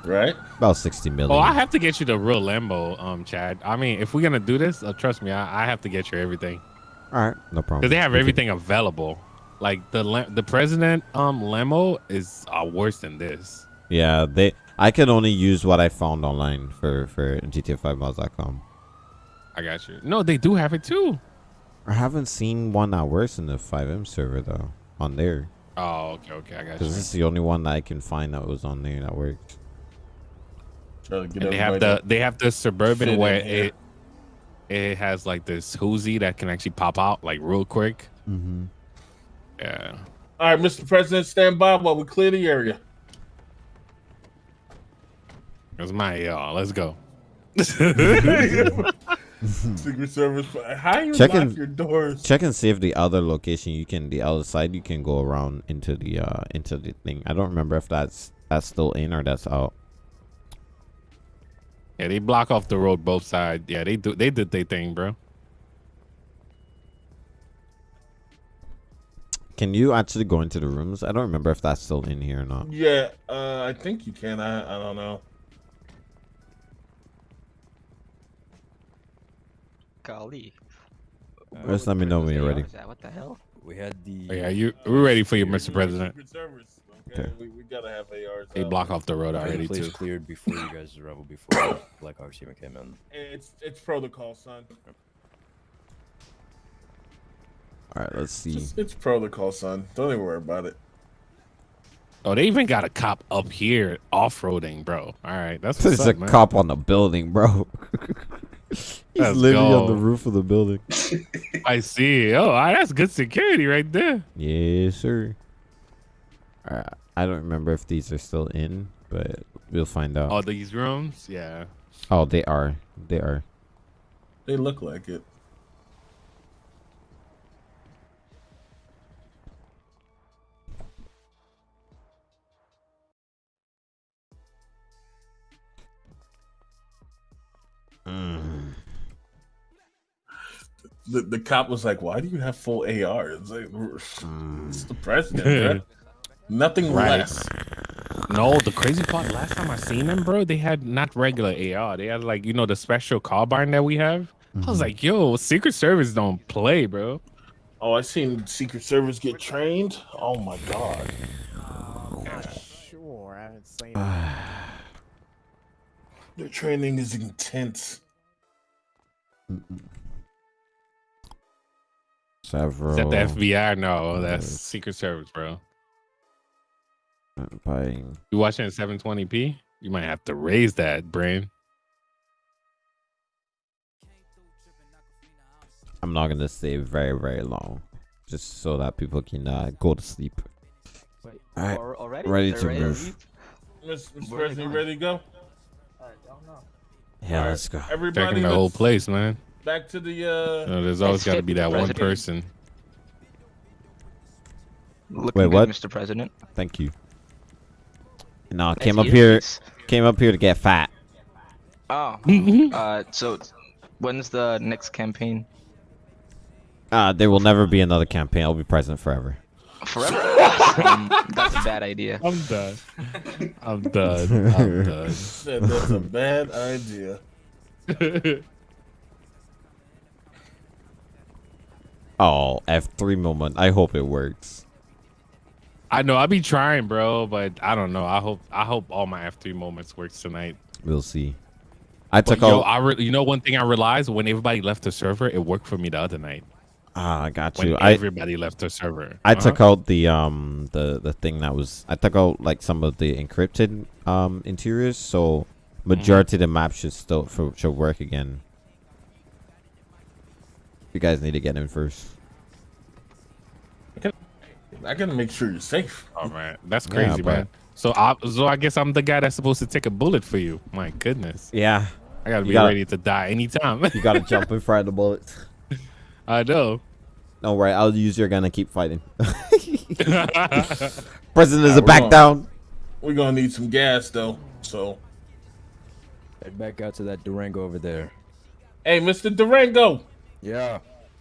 right? About sixty million. Oh, I have to get you the real Lambo, um, Chad. I mean, if we're gonna do this, uh, trust me, I, I have to get you everything All right, no problem. because they have everything available. Like the the president um Lambo is uh, worse than this. Yeah, they. I can only use what I found online for for GTA5mods.com. I got you. No, they do have it too. I haven't seen one that works in the FiveM server though on there Oh, okay, okay, I got you. because this is the only one that I can find that was on there that worked. Get And they have the they have the suburban in where it it has like this Hoosie that can actually pop out like real quick. Mm-hmm. Yeah. All right, Mr. President, stand by while we clear the area. That's my y'all. Let's go. Secret Service. How you Check lock in- your doors? Check and see if the other location you can the other side you can go around into the uh into the thing. I don't remember if that's that's still in or that's out. Yeah, they block off the road both sides. Yeah, they do. They did their thing, bro. Can you actually go into the rooms? I don't remember if that's still in here or not. Yeah, uh, I think you can. I, I don't know. Golly. Just let me know when you're ready. What the hell? We had the. Oh, yeah, you. We're ready for you, Mr. President. Secret Service. Okay, we, we gotta have ARs. They out. block off the road the already place too. cleared before you guys arrival before Black Ops even came in. It's it's protocol, son. All right, let's see. It's, it's protocol, son. Don't even worry about it. Oh, they even got a cop up here off roading, bro. All right, that's what's There's a man. cop on the building, bro. He's Let's literally on the roof of the building. I see. Oh, ah, that's good security right there. Yes, sir. All right, I don't remember if these are still in, but we'll find out. Oh, these rooms, yeah. Oh, they are. They are. They look like it. The, the cop was like, "Why do you have full AR?" It's like, Mm. it's the president, bruh. Nothing Right. less. No, the crazy part. Last time I seen them, bro, they had not regular AR. They had like you know the special carbine that we have. I was Mhm. like, yo, Secret Service don't play, bro. Oh, I seen Secret Service get trained. Oh my god. Sure, I haven't seen Their training is intense. Several. Is that the FBI? No, that's Secret Service, bro. Buying. You watching at 720p? You might have to raise that, brain. I'm not gonna stay very very long, just so that people can uh, go to sleep. Wait, All right, already? ready They're to ready move. leave? Mr. Mr. Where are they President, you going? ready to go? Yeah, let's go. Everybody, Checking the whole place, man. Back to the. uh You know, there's always got to be that one person. Looking Wait, good, what? Mr. President. Thank you. No, Nice came up here. Came up here to get fat. Oh. uh, so when's the next campaign? Uh, there will never be another campaign. I'll be president forever. Forever? um, that's a bad idea. I'm done. I'm done. I'm done. That's a bad idea. Oh, F3 moment. I hope it works. I know I'll be trying, bro, but I don't know. I hope I hope all my F3 moments works tonight. We'll see. I But took yo. I re- you know one thing I realized when everybody left the server, it worked for me the other night. Ah, I got you. I everybody left the server. I Uh-huh. took out the um the the thing that was I took out like some of the encrypted um interiors, so majority of the map should still for, should work again. You guys need to get in first. I gotta make sure you're safe. All right, that's crazy, but- man. So I so I guess I'm the guy that's supposed to take a bullet for you. My goodness. Yeah, I gotta You be gotta- ready to die anytime. you gotta jump in front of the bullets. I know. Don't worry, I'll use your gun and keep fighting. President is Nah, a back gonna- down. We're gonna need some gas though. So, Head back out to that Durango over there. hey, Mr. Durango. Yeah.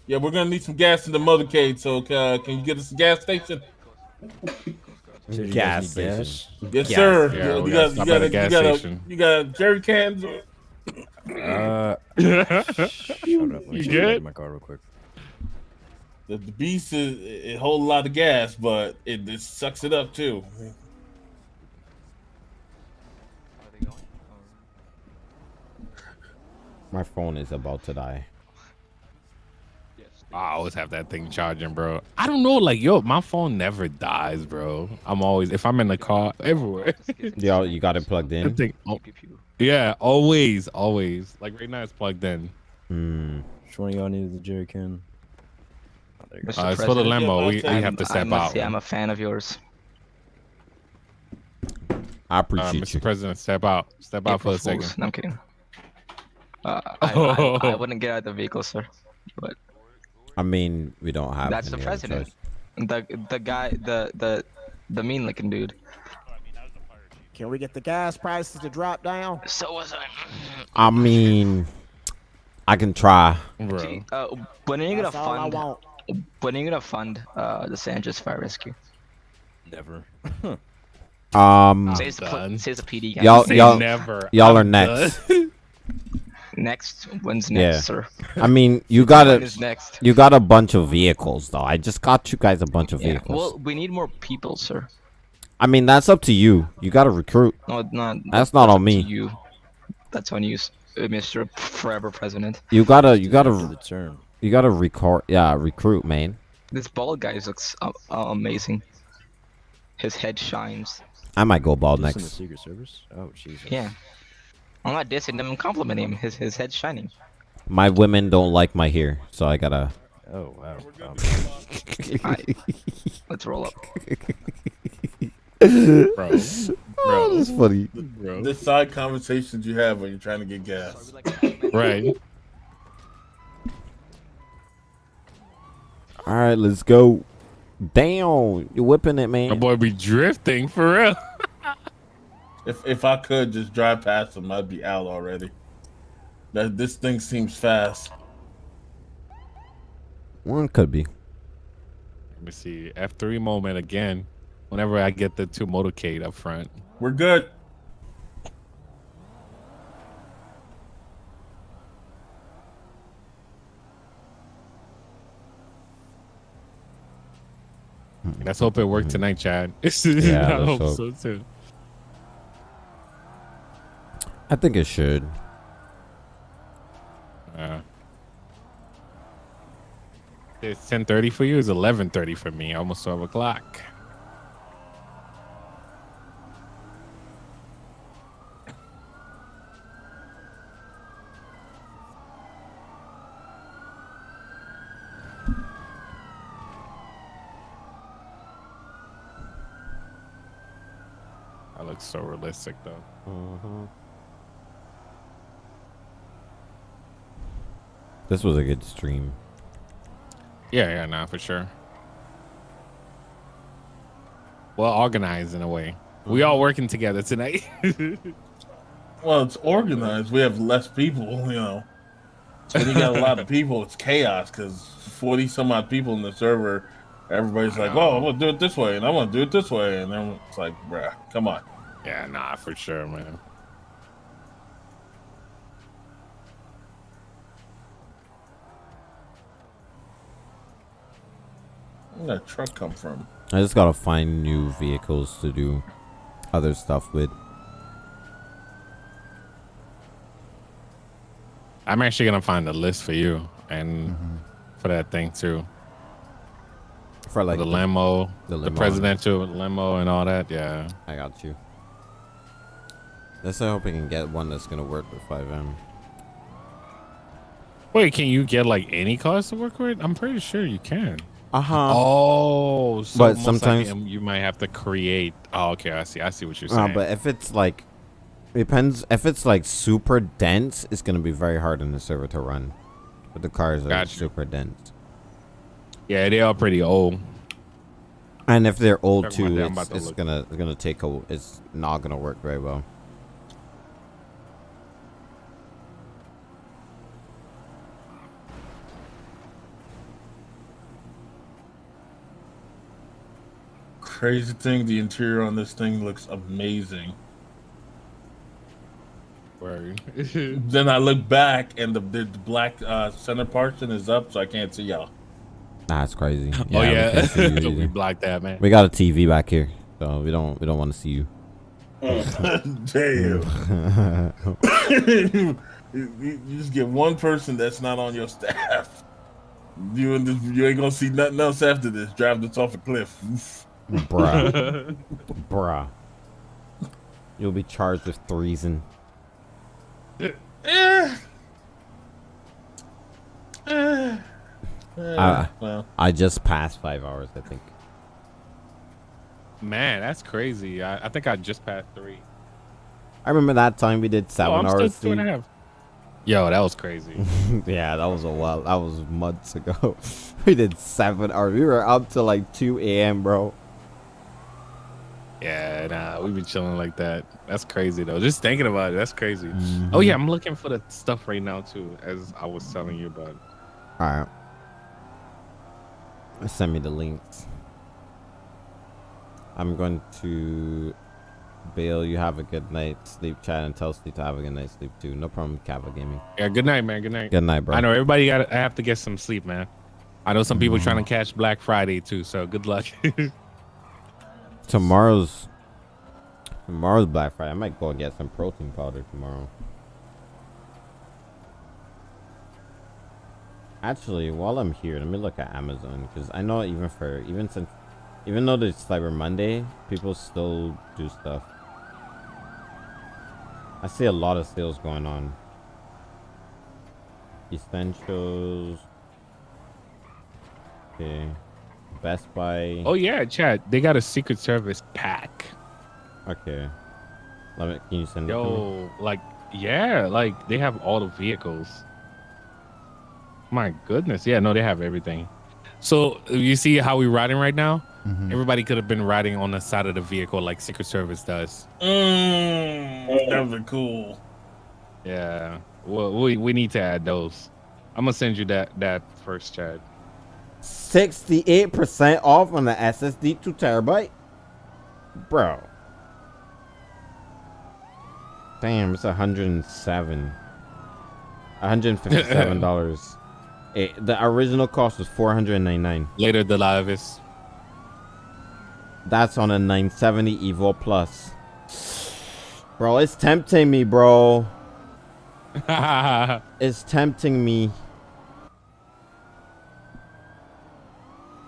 Yeah, we're gonna need some gas in the motorcade. So, uh, can you get us a gas station? Gas guys need gas? station. Yes, Gas. sir. Yeah, you, we you gotta got, stop you got, a you gas got, station. you got jerry cans. or- Uh, shut up. Let me You check that good? my car real quick. The, the beast is it, holds a lot of gas, but it, it sucks it up too. My phone is about to die. I always have that thing charging, bro. I don't know, like yo, my phone never dies, bro. I'm always if I'm in the car, everywhere. Yo, you got it plugged I in. think, oh, yeah, always, always. Like right now, it's plugged in. Hmm. Which one of y'all needed the jerry can? Oh, there you. Mr. Uh, it's for the President, limo. We, we I'm- have to step out. say I'm a fan of yours. I Uh, appreciate Mr. you. President, step out. Step out for a April second. No, I'm kidding. Uh, I, I, I wouldn't get out of the vehicle, sir. But I mean, we don't have. that's the any other president. choice. The the guy, the the the mean looking dude. Can we get the gas prices to drop down? So was I. I mean, I can try. Bro. Uh, when are you gonna That's all I fund? want. When are you gonna fund uh, the San Andreas Fire Rescue? Never. Um, Says the, done. pl- says the PD guy. y'all, Say y'all, never. y'all are next. Next, when's next, Yeah. sir? I mean, you got a, next? you got a bunch of vehicles though. I just got you guys a bunch of Yeah. vehicles. Well, we need more people, sir. I mean, that's up to you. You got to recruit. No, not. That's not on me. You. That's on you, uh, Mr. Forever President. You gotta, you gotta, the turn. you gotta record. Yeah, recruit, man. This bald guy looks uh, uh, amazing. His head shines. I might go bald Just in the. Secret Service? Oh, Jesus. Yeah. I'm not dissing him. I'm complimenting him. His his head's shining. My women don't like my hair, so I gotta. Oh, wow. Um, Alright. Let's roll up. bro. Oh, Bro. that's funny. Bro. The side conversations you have when you're trying to get gas. Right. All right, let's go. Damn, you're whipping it, man. My man. boy be drifting for real. If if I could just drive past them, I'd be out already. That this thing seems fast. One could be. Let me see. F3 moment again. Whenever I get the two motorcade up front. We're good. Let's hope it worked tonight, Chad. Yeah, I hope hope. so too. I think it should. Uh, it's 10:30 for you. It's 11:30 for me. Almost 12 o'clock. That looks so realistic, though. Mm-hmm. This was a good stream. Yeah, yeah, nah, for sure. Well organized in a way. We all working together tonight. Well, it's organized. We have less people, you know. when you got a lot of people, it's chaos because forty some odd people in the server. Everybody's like, "Oh, I'm gonna do it this way, and I'm gonna do it this way," and then it's like, "Bruh, come on." Yeah, nah, for sure, man. Where'd that truck come from? I just gotta find new vehicles to do other stuff with. I'm actually gonna find a list for you and mm-hmm. for that thing too. For like the the- limo, the the, presidential limo, and all that. Yeah. I got you. Let's hope we can get one that's gonna work with FiveM. Wait, can you get like any cars to work with? I'm pretty sure you can. Uh huh. Oh, so But sometimes- um, you might have to create. Oh, okay, I see. I see what you're Uh, saying. but if it's like, depends. If it's like super dense, it's gonna be very hard in the server to run. But the cars are Gotcha. super dense. yeah, they are pretty old. And if they're old Never too, I'm it's, to it's gonna it's gonna take a. It's not gonna work very well. Crazy thing, the interior on this thing looks amazing. Word. then I look back and the, the black uh, center portion is up, so I can't see y'all. That's crazy. Oh, yeah. can't see you So we blocked that, man. We got a TV back here, so we don't we don't want to see you. Damn. you, you- you just get one person that's not on your staff. You and this, you ain't gonna see nothing else after this. Drive this off a cliff. Bruh. Bruh. You'll be charged with treason. Eh, Uh, well, I just passed five hours, I think. Man, that's crazy. I, I think I just passed three. I remember that time we did seven oh, I'm hours. still two and a sleep. half. Yo, that was crazy. yeah, that was a while. That was months ago. we did seven hours. We were up to like 2 a.m., bro. Yeah, nah, we been chilling like that. That's crazy though. Just thinking about it, that's crazy. Mm-hmm. Oh yeah, I'm looking for the stuff right now too, as I was telling you about. All right. Send me the links. I'm going to Bill, you have a good night sleep chat and tell Sleep to have a good night sleep too. No problem, Kava Gaming. Yeah, good night, man. Good night. Good night, bro. I know everybody got. I have to get some sleep, man. I know some people trying to catch Black Friday too, so good luck. Tomorrow's tomorrow's Black Friday. I might go and get some protein powder tomorrow. Actually, while I'm here, let me look at Amazon because I know even for even since even though it's Cyber Monday, people still do stuff. I see a lot of sales going on. Essentials. Okay. Best Buy. oh yeah, Chad, they got a Secret Service pack. Okay. Let me. Can you send it to me? Yo, like yeah, like they have all the vehicles. My goodness, yeah, no, they have everything. So you see how we riding right now? Mm-hmm. Everybody could have been riding on the side of the vehicle like Secret Service does. mm, that would be cool. Yeah. Well, we we need to add those. I'm gonna send you that that first, Chad. Sixty-eight percent off on the SSD two terabyte, bro. Damn, it's hundred and seven. One hundred and fifty-seven dollars. the original cost was four hundred and ninety-nine. Later, the Lavis. That's on a 970 Evo Plus. Bro, it's tempting me, bro. it's tempting me.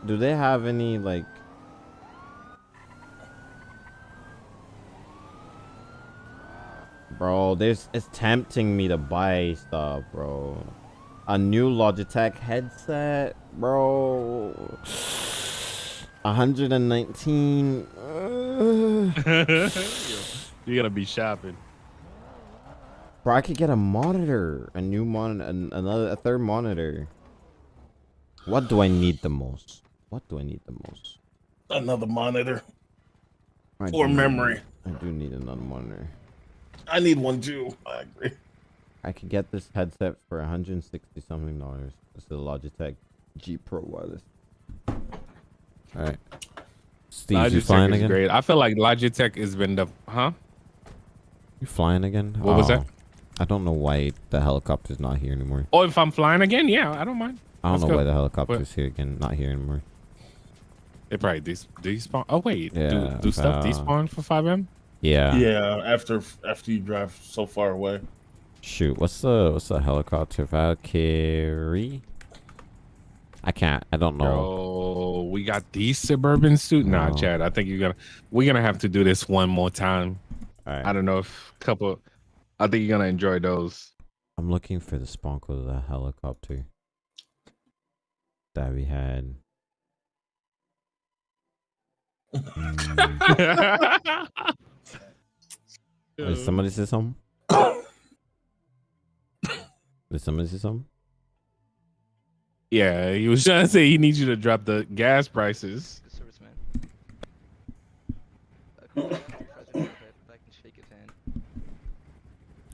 Do they have any like Bro, there's it's tempting me to buy stuff, bro. A new Logitech headset, bro. 119. uh, you gotta be shopping. Bro, I could get a monitor, a new monitor, an, another, a third monitor. What do I need the most? What do I need the most? Another monitor. I Or do need- memory. I do need another monitor. I need one too. I agree. I could get this headset for 160 something dollars. It's the Logitech G Pro wireless. All right. Steve, you Logitech flying is again? great. I feel like Logitech has been the huh? You flying again? What was oh. that? Oh, I don't know why the helicopter's not here anymore. Oh, if I'm flying again, yeah, I don't mind. I don't Let's know go. why the helicopter's here again, not here anymore. They probably des- despawn. Oh wait, Yeah, do, do stuff uh, despawn for FiveM? Yeah. Yeah, after after you drive so far away. Shoot, what's the what's the helicopter Valkyrie? I can't. I don't know. Bro, we got these suburban suit. Nah, Chad. I think you're gonna we're gonna have to do this one more time. Alright. I don't know if a couple. I think you're gonna enjoy those. I'm looking for the spawn of the helicopter that we had. Mm. Did somebody say something? Did somebody say something? Yeah, he was trying to say he needs you to drop the gas prices. All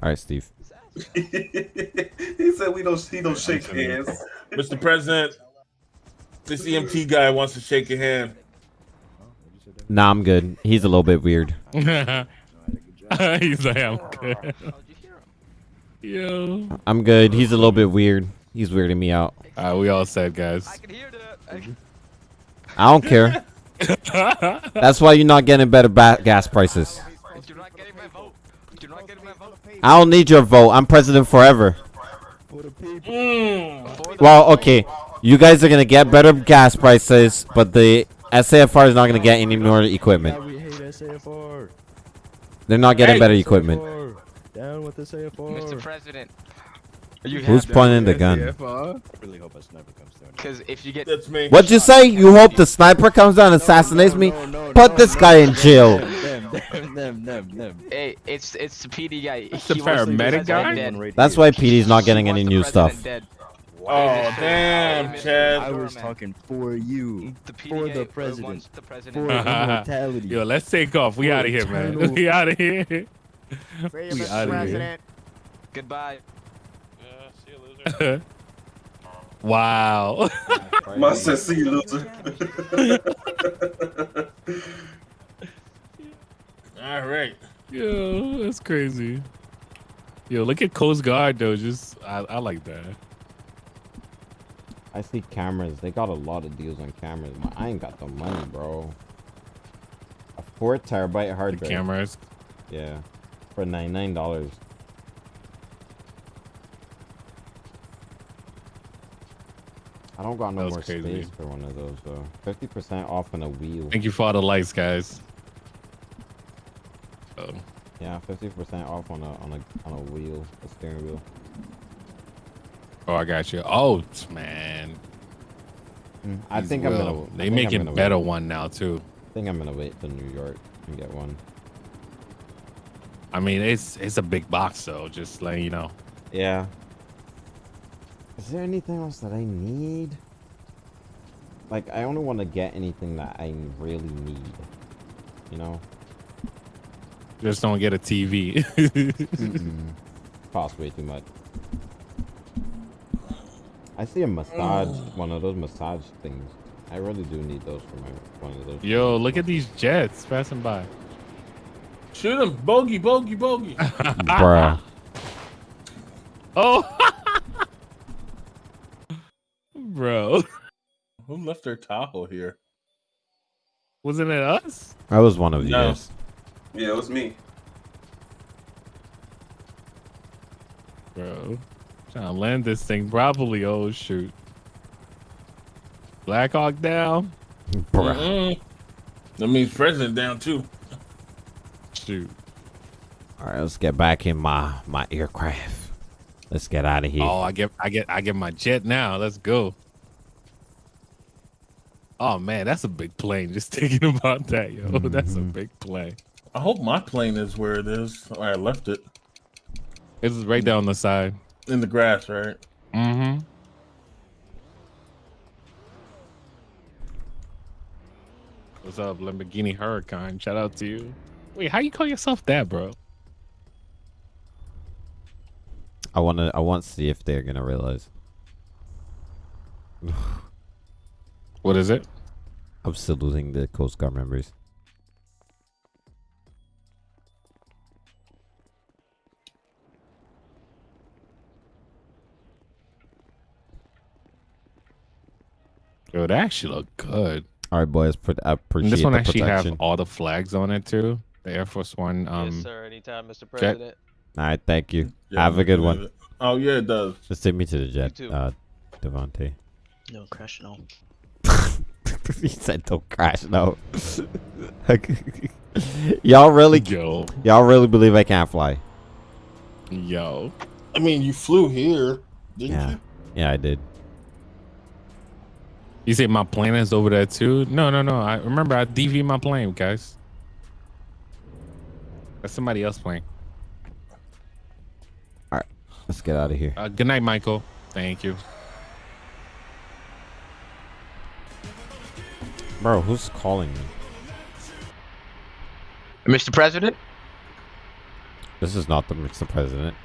right, Steve. he said we don't he don't shake hands. Mr. President, this EMT guy wants to shake your hand. Nah, I'm good. He's a little bit weird. He's like, I'm good. Yo. I'm good. He's a little bit weird. He's weirding me out. Uh, we all said, guys. I don't care. That's why you're not getting better ba- gas prices. I don't need your vote. I'm president forever. Well, okay. You guys are gonna get better gas prices, but the SAFR is not gonna get any more equipment. We hate SAFR. They're not getting Hey, better equipment. Down with the SAFR. Mr. President. Who's pointing the gun? I really hope a sniper comes down. Because if you get That's me. What'd you say? You hope the sniper comes down and assassinates me? Put this guy in jail. Them, them, them, them, them. Hey, it's it's the PD guy. the He the paramedic guy? That's why PD's not getting any new stuff. Dead. Oh damn, Chad! I was talking for you, The PD for the president, wants the for president. immortality. Yo, let's take off. We out of here, man. We out of here. Free We Mr. outta here. President. Goodbye. Yeah, see you, loser. wow. My said, see you, loser. All right. Yo, that's crazy. Yo, look at Coast Guard though. Just I, I like that. I see cameras. They got a lot of deals on cameras. but I ain't got the money, bro. A four terabyte hard drive. cameras. Yeah, for ninety nine dollars. I don't got no more crazy. space for one of those though. Fifty percent off on a wheel. Thank you for all the likes, guys. Oh, Yeah, fifty percent off on a on a on a wheel, a steering wheel. Oh, I got you. Oh, man. Mm, I These think I'm gonna. They making gonna better wait. one now too. I think I'm gonna wait till New York and get one. I mean, it's it's a big box though. Just letting you know. Yeah. Is there anything else that I need? Like, I only want to get anything that I really need. You know? Just don't get a TV. Cost way too much. I see a massage, mm. one of those massage things. I really do need those for my one of those. Yo, look at these jets passing by. Shoot them, bogey, bogey, bogey. Bruh. Oh, bro, Who left their Tahoe here? wasn't it us? I was one of you No. guys. Yeah, it was me. Bro, trying to land this thing properly. Oh shoot. Blackhawk down. Bruh. Mm-mm. That means president down too. Shoot. Alright, let's get back in my my aircraft. Let's get out of here. Oh, I get, I get, I get my jet now. Let's go. Oh man, that's a big plane. Just thinking about that, yo. That's a Mhm. big plane. I hope my plane is where it is. Or I left it It's right down the side. In the grass, right? Mm-hmm. What's up, Lamborghini Huracan? Shout out to you. Wait, how you call yourself that, bro? I wanna. I want to see if they're gonna realize. What is it? I'm still losing the Coast Guard members. Yo, they actually look good. All right, boys. Put, I And appreciate this one the actually protection. have all the flags on it too. The Air Force One. Um, yes, sir. Anytime, Mr. jet. President. All right, thank you. Yeah, have a I'm good looking one. at it. Oh yeah, it does. Just take me to the jet, too. uh, Devontae. No, crash no. he said don't crash no. y'all really Yo. y'all really believe I can't fly? Yo. I mean, you flew here, didn't Yeah. you? Yeah, I did. You say my plane is over there too? No, no, no. I remember I DV my plane, guys. That's somebody else playing. All right, let's get out of here. Uh, good night, Michael. Thank you. Bro, who's calling me? Mr. President? This is not the Mr. President.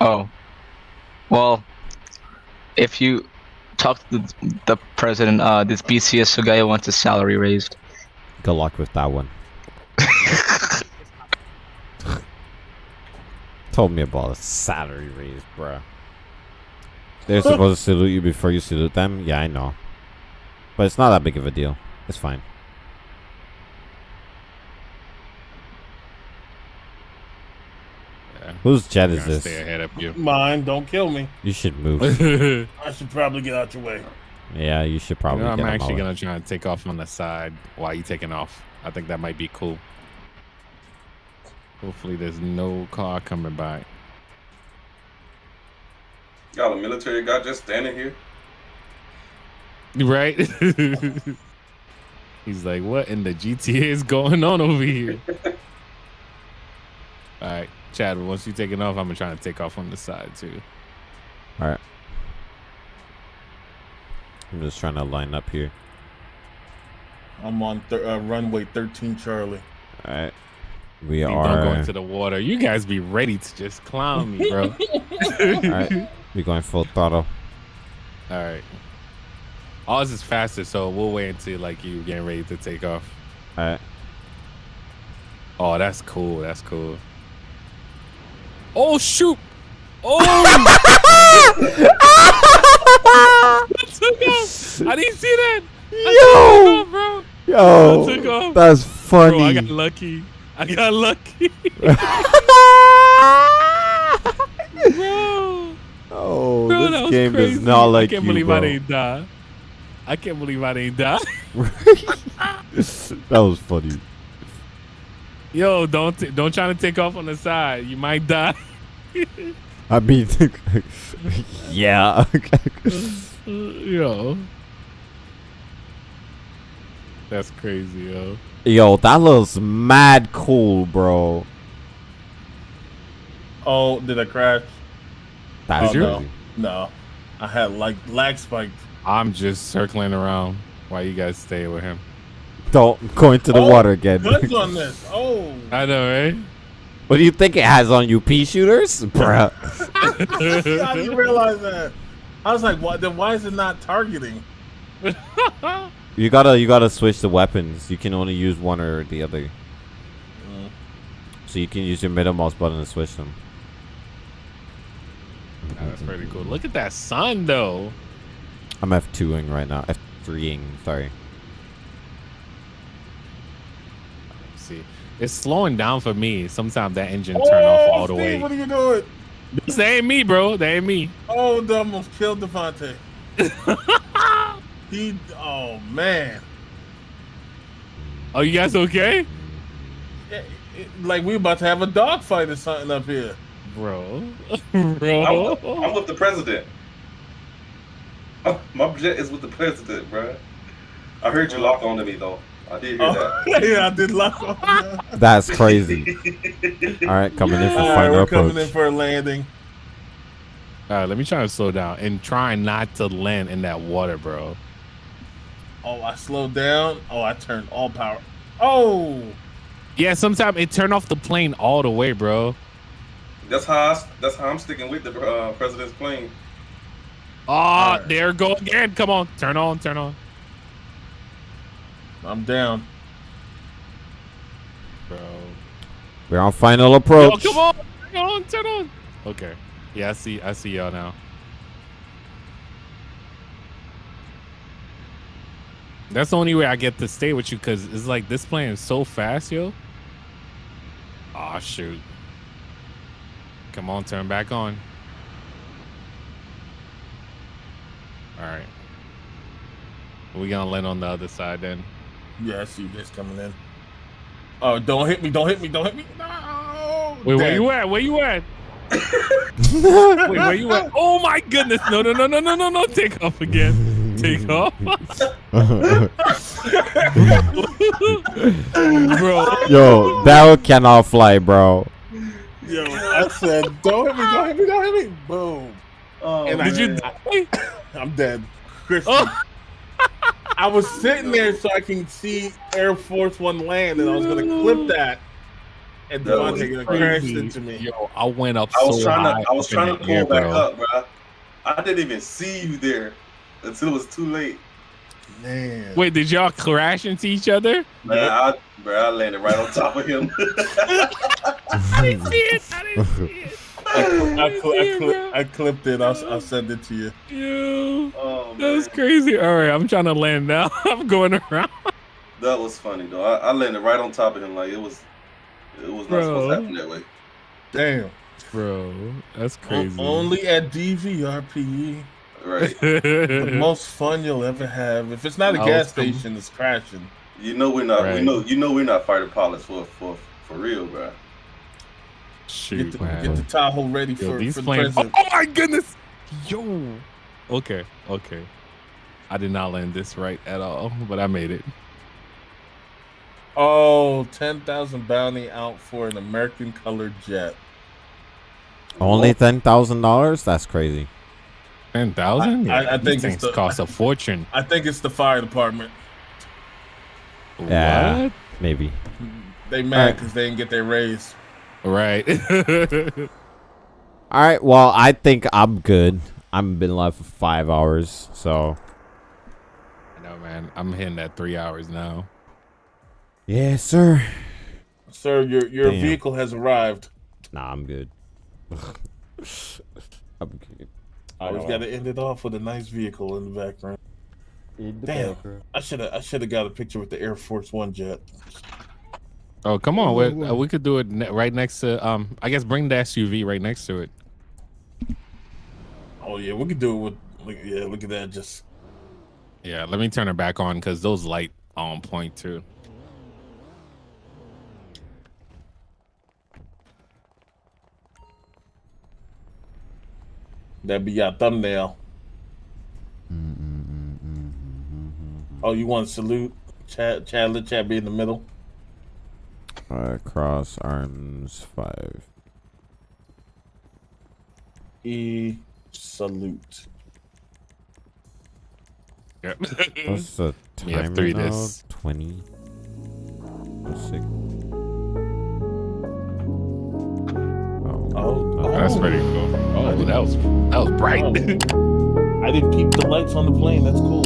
Oh. Well, if you talk to the, the president, uh, this BCS guy wants his salary raised. Good luck with that one. Told me about a salary raise, bruh. They're supposed to salute you before you salute them. Yeah, I know. But it's not that big of a deal. It's fine. Yeah. Whose jet is this? Stay ahead of you. Mine, don't kill me. You should move. I should probably get out your way. yeah, you should You probably know, I'm get on my actually gonna try and take off on the side while you taking off. I think that might be cool. Hopefully, there's no car coming by. Got a military guy just standing here. Right? He's like, what in the GTA is going on over here? All right, Chad. Once you taking off, I'm gonna try to take off on the side too. All right. I'm just trying to line up here. I'm on th- uh, runway 13, Charlie. All right. We Please are. Don't go into the water. You guys be ready to just clown me, bro. All right. We're going full throttle. All right. Ours is faster, so we'll wait until like you getting ready to take off. All right. Oh, that's cool. That's cool. Oh shoot! Oh! I took off. I didn't see that. I took off, bro. Yo, I took off. that's funny. Bro, I got lucky. I got lucky. bro. Oh, Bro, this that game crazy. does not like I can't you, believe bro. I didn't die. I can't believe I didn't die. that was funny. Yo, don't t- don't try to take off on the side. You might die. I mean, yeah. yo, that's crazy, yo. Yo, that looks mad cool, bro. Oh, did I crash? That's oh, no. No. I had like lag spiked. I'm just circling around while you guys stay with him. Don't go into the Oh, water again. Guns on this. Oh. I know, right? what do you think it has on you, pea shooters, bruh? I didn't realize that. I was like, what? Then why is it not targeting? You gotta, you gotta switch the weapons. You can only use one or the other. Mm. So you can use your middle mouse button to switch them. Nah, that's pretty cool. Look at that sun, though. I'm F2ing right now. F3ing, sorry. Let's see, it's slowing down for me. Sometimes that engine turn off oh, all the Steve, way. What are you doing? This ain't me, bro. That ain't me. Oh, they almost killed Devontae. he. Oh man. Oh, you guys okay, It- it- like we about to have a dogfight or something up here. bro? I'm, bro. I'm with the president. Oh, my jet is with the president, bro. I heard you locked on to me though. I did hear Oh, that. yeah, I did lock on. That's crazy. All right, coming in for All right, final we're approach. coming in for a landing. All right, let me try to slow down and try not to land in that water, bro. Oh, I slowed down. Oh, I turned all power. Oh, Yeah, sometimes it turned off the plane all the way, bro. That's how I, that's how I'm sticking with the uh, president's plane. Ah, there go again. Come on, turn on, turn on. I'm down. Bro. We're on final Yo, approach. come on, turn on, turn on. Okay. Yeah, I see. I see y'all now. That's the only way I get to stay with you because it's like this plane is so fast, yo. Oh shoot. Come on, turn back on. All right. We gonna land on the other side then. Yeah, I see this coming in. Oh, don't hit me! Don't hit me! Don't hit me! No! Wait, where you at? Where you at? Wait, where you at? Oh my goodness! No, no, no, no, no, no, no! Take off again. Take off. Bro. Yo, that cannot fly, bro. Yo, I said, don't hit me! Don't hit me! Don't hit me! Boom! Oh, and Did I, you die? I'm dead. Christian. Oh. I was sitting there so I can see Air Force One land, and I was gonna clip that, and That was Devontae gonna crash crazy. into me. Yo, I went up I was so trying high to I was trying to pull air, back bro. up, bro. I didn't even see you there until it was too late. Man. Wait, did y'all crash into each other? Man, I, bro, I landed right on top of him. I didn't see it. I didn't see it. I, I, cl- I, cl- I clipped it. I'll, I'll send it to you. Yo, oh, that's crazy. All right, I'm trying to land now. I'm going around. that was funny though. I, I landed right on top of him like it was it was not supposed to happen that way. Damn. Bro, that's O- crazy. only at DVRPE. Right. the most fun you'll ever have. If it's not a I gas station, it's crashing. You know we're not we know you know we're not fighter pilots for for for real, bro. Shoot, Get the, man. get the Tahoe ready Yo, for, these for the planes. president. Oh my goodness. Yo. Okay, okay. I did not land this right at all, but I made it. Oh, 10,000 bounty out for an American colored jet. Only oh. ten thousand dollars? That's crazy. Ten thousand? I- I These think it's things the- cost a fortune. I think it's the fire department. Yeah, What? maybe. They mad Alright. because they didn't get their raise. Right. All right. Well, I think I'm good. I've been live for five hours, so I know, man. I'm hitting that three hours now. yes, sir. Sir, your your Damn. vehicle has arrived. Nah, I'm good. I'm good. Always got to end it off with a nice vehicle in the background. In the Damn, background. I should have I should have got a picture with the Air Force One jet. Oh, come on. we uh, we could do it ne- right next to. Um, I guess bring the SUV right next to it. Oh yeah, we could do it with. Look, yeah, look at that. Just Yeah, let me turn it back on because those light on point too. that'd be your thumbnail. Oh, you want to salute Chad? Chad, let Chad be in the middle. Uh, cross arms five. E salute. Yep. What's the We have timer three now? this. Twenty. Oh, six. Oh, Oh, That's oh. pretty cool. Oh, that was that was bright. I didn't keep the lights on the plane. That's cool.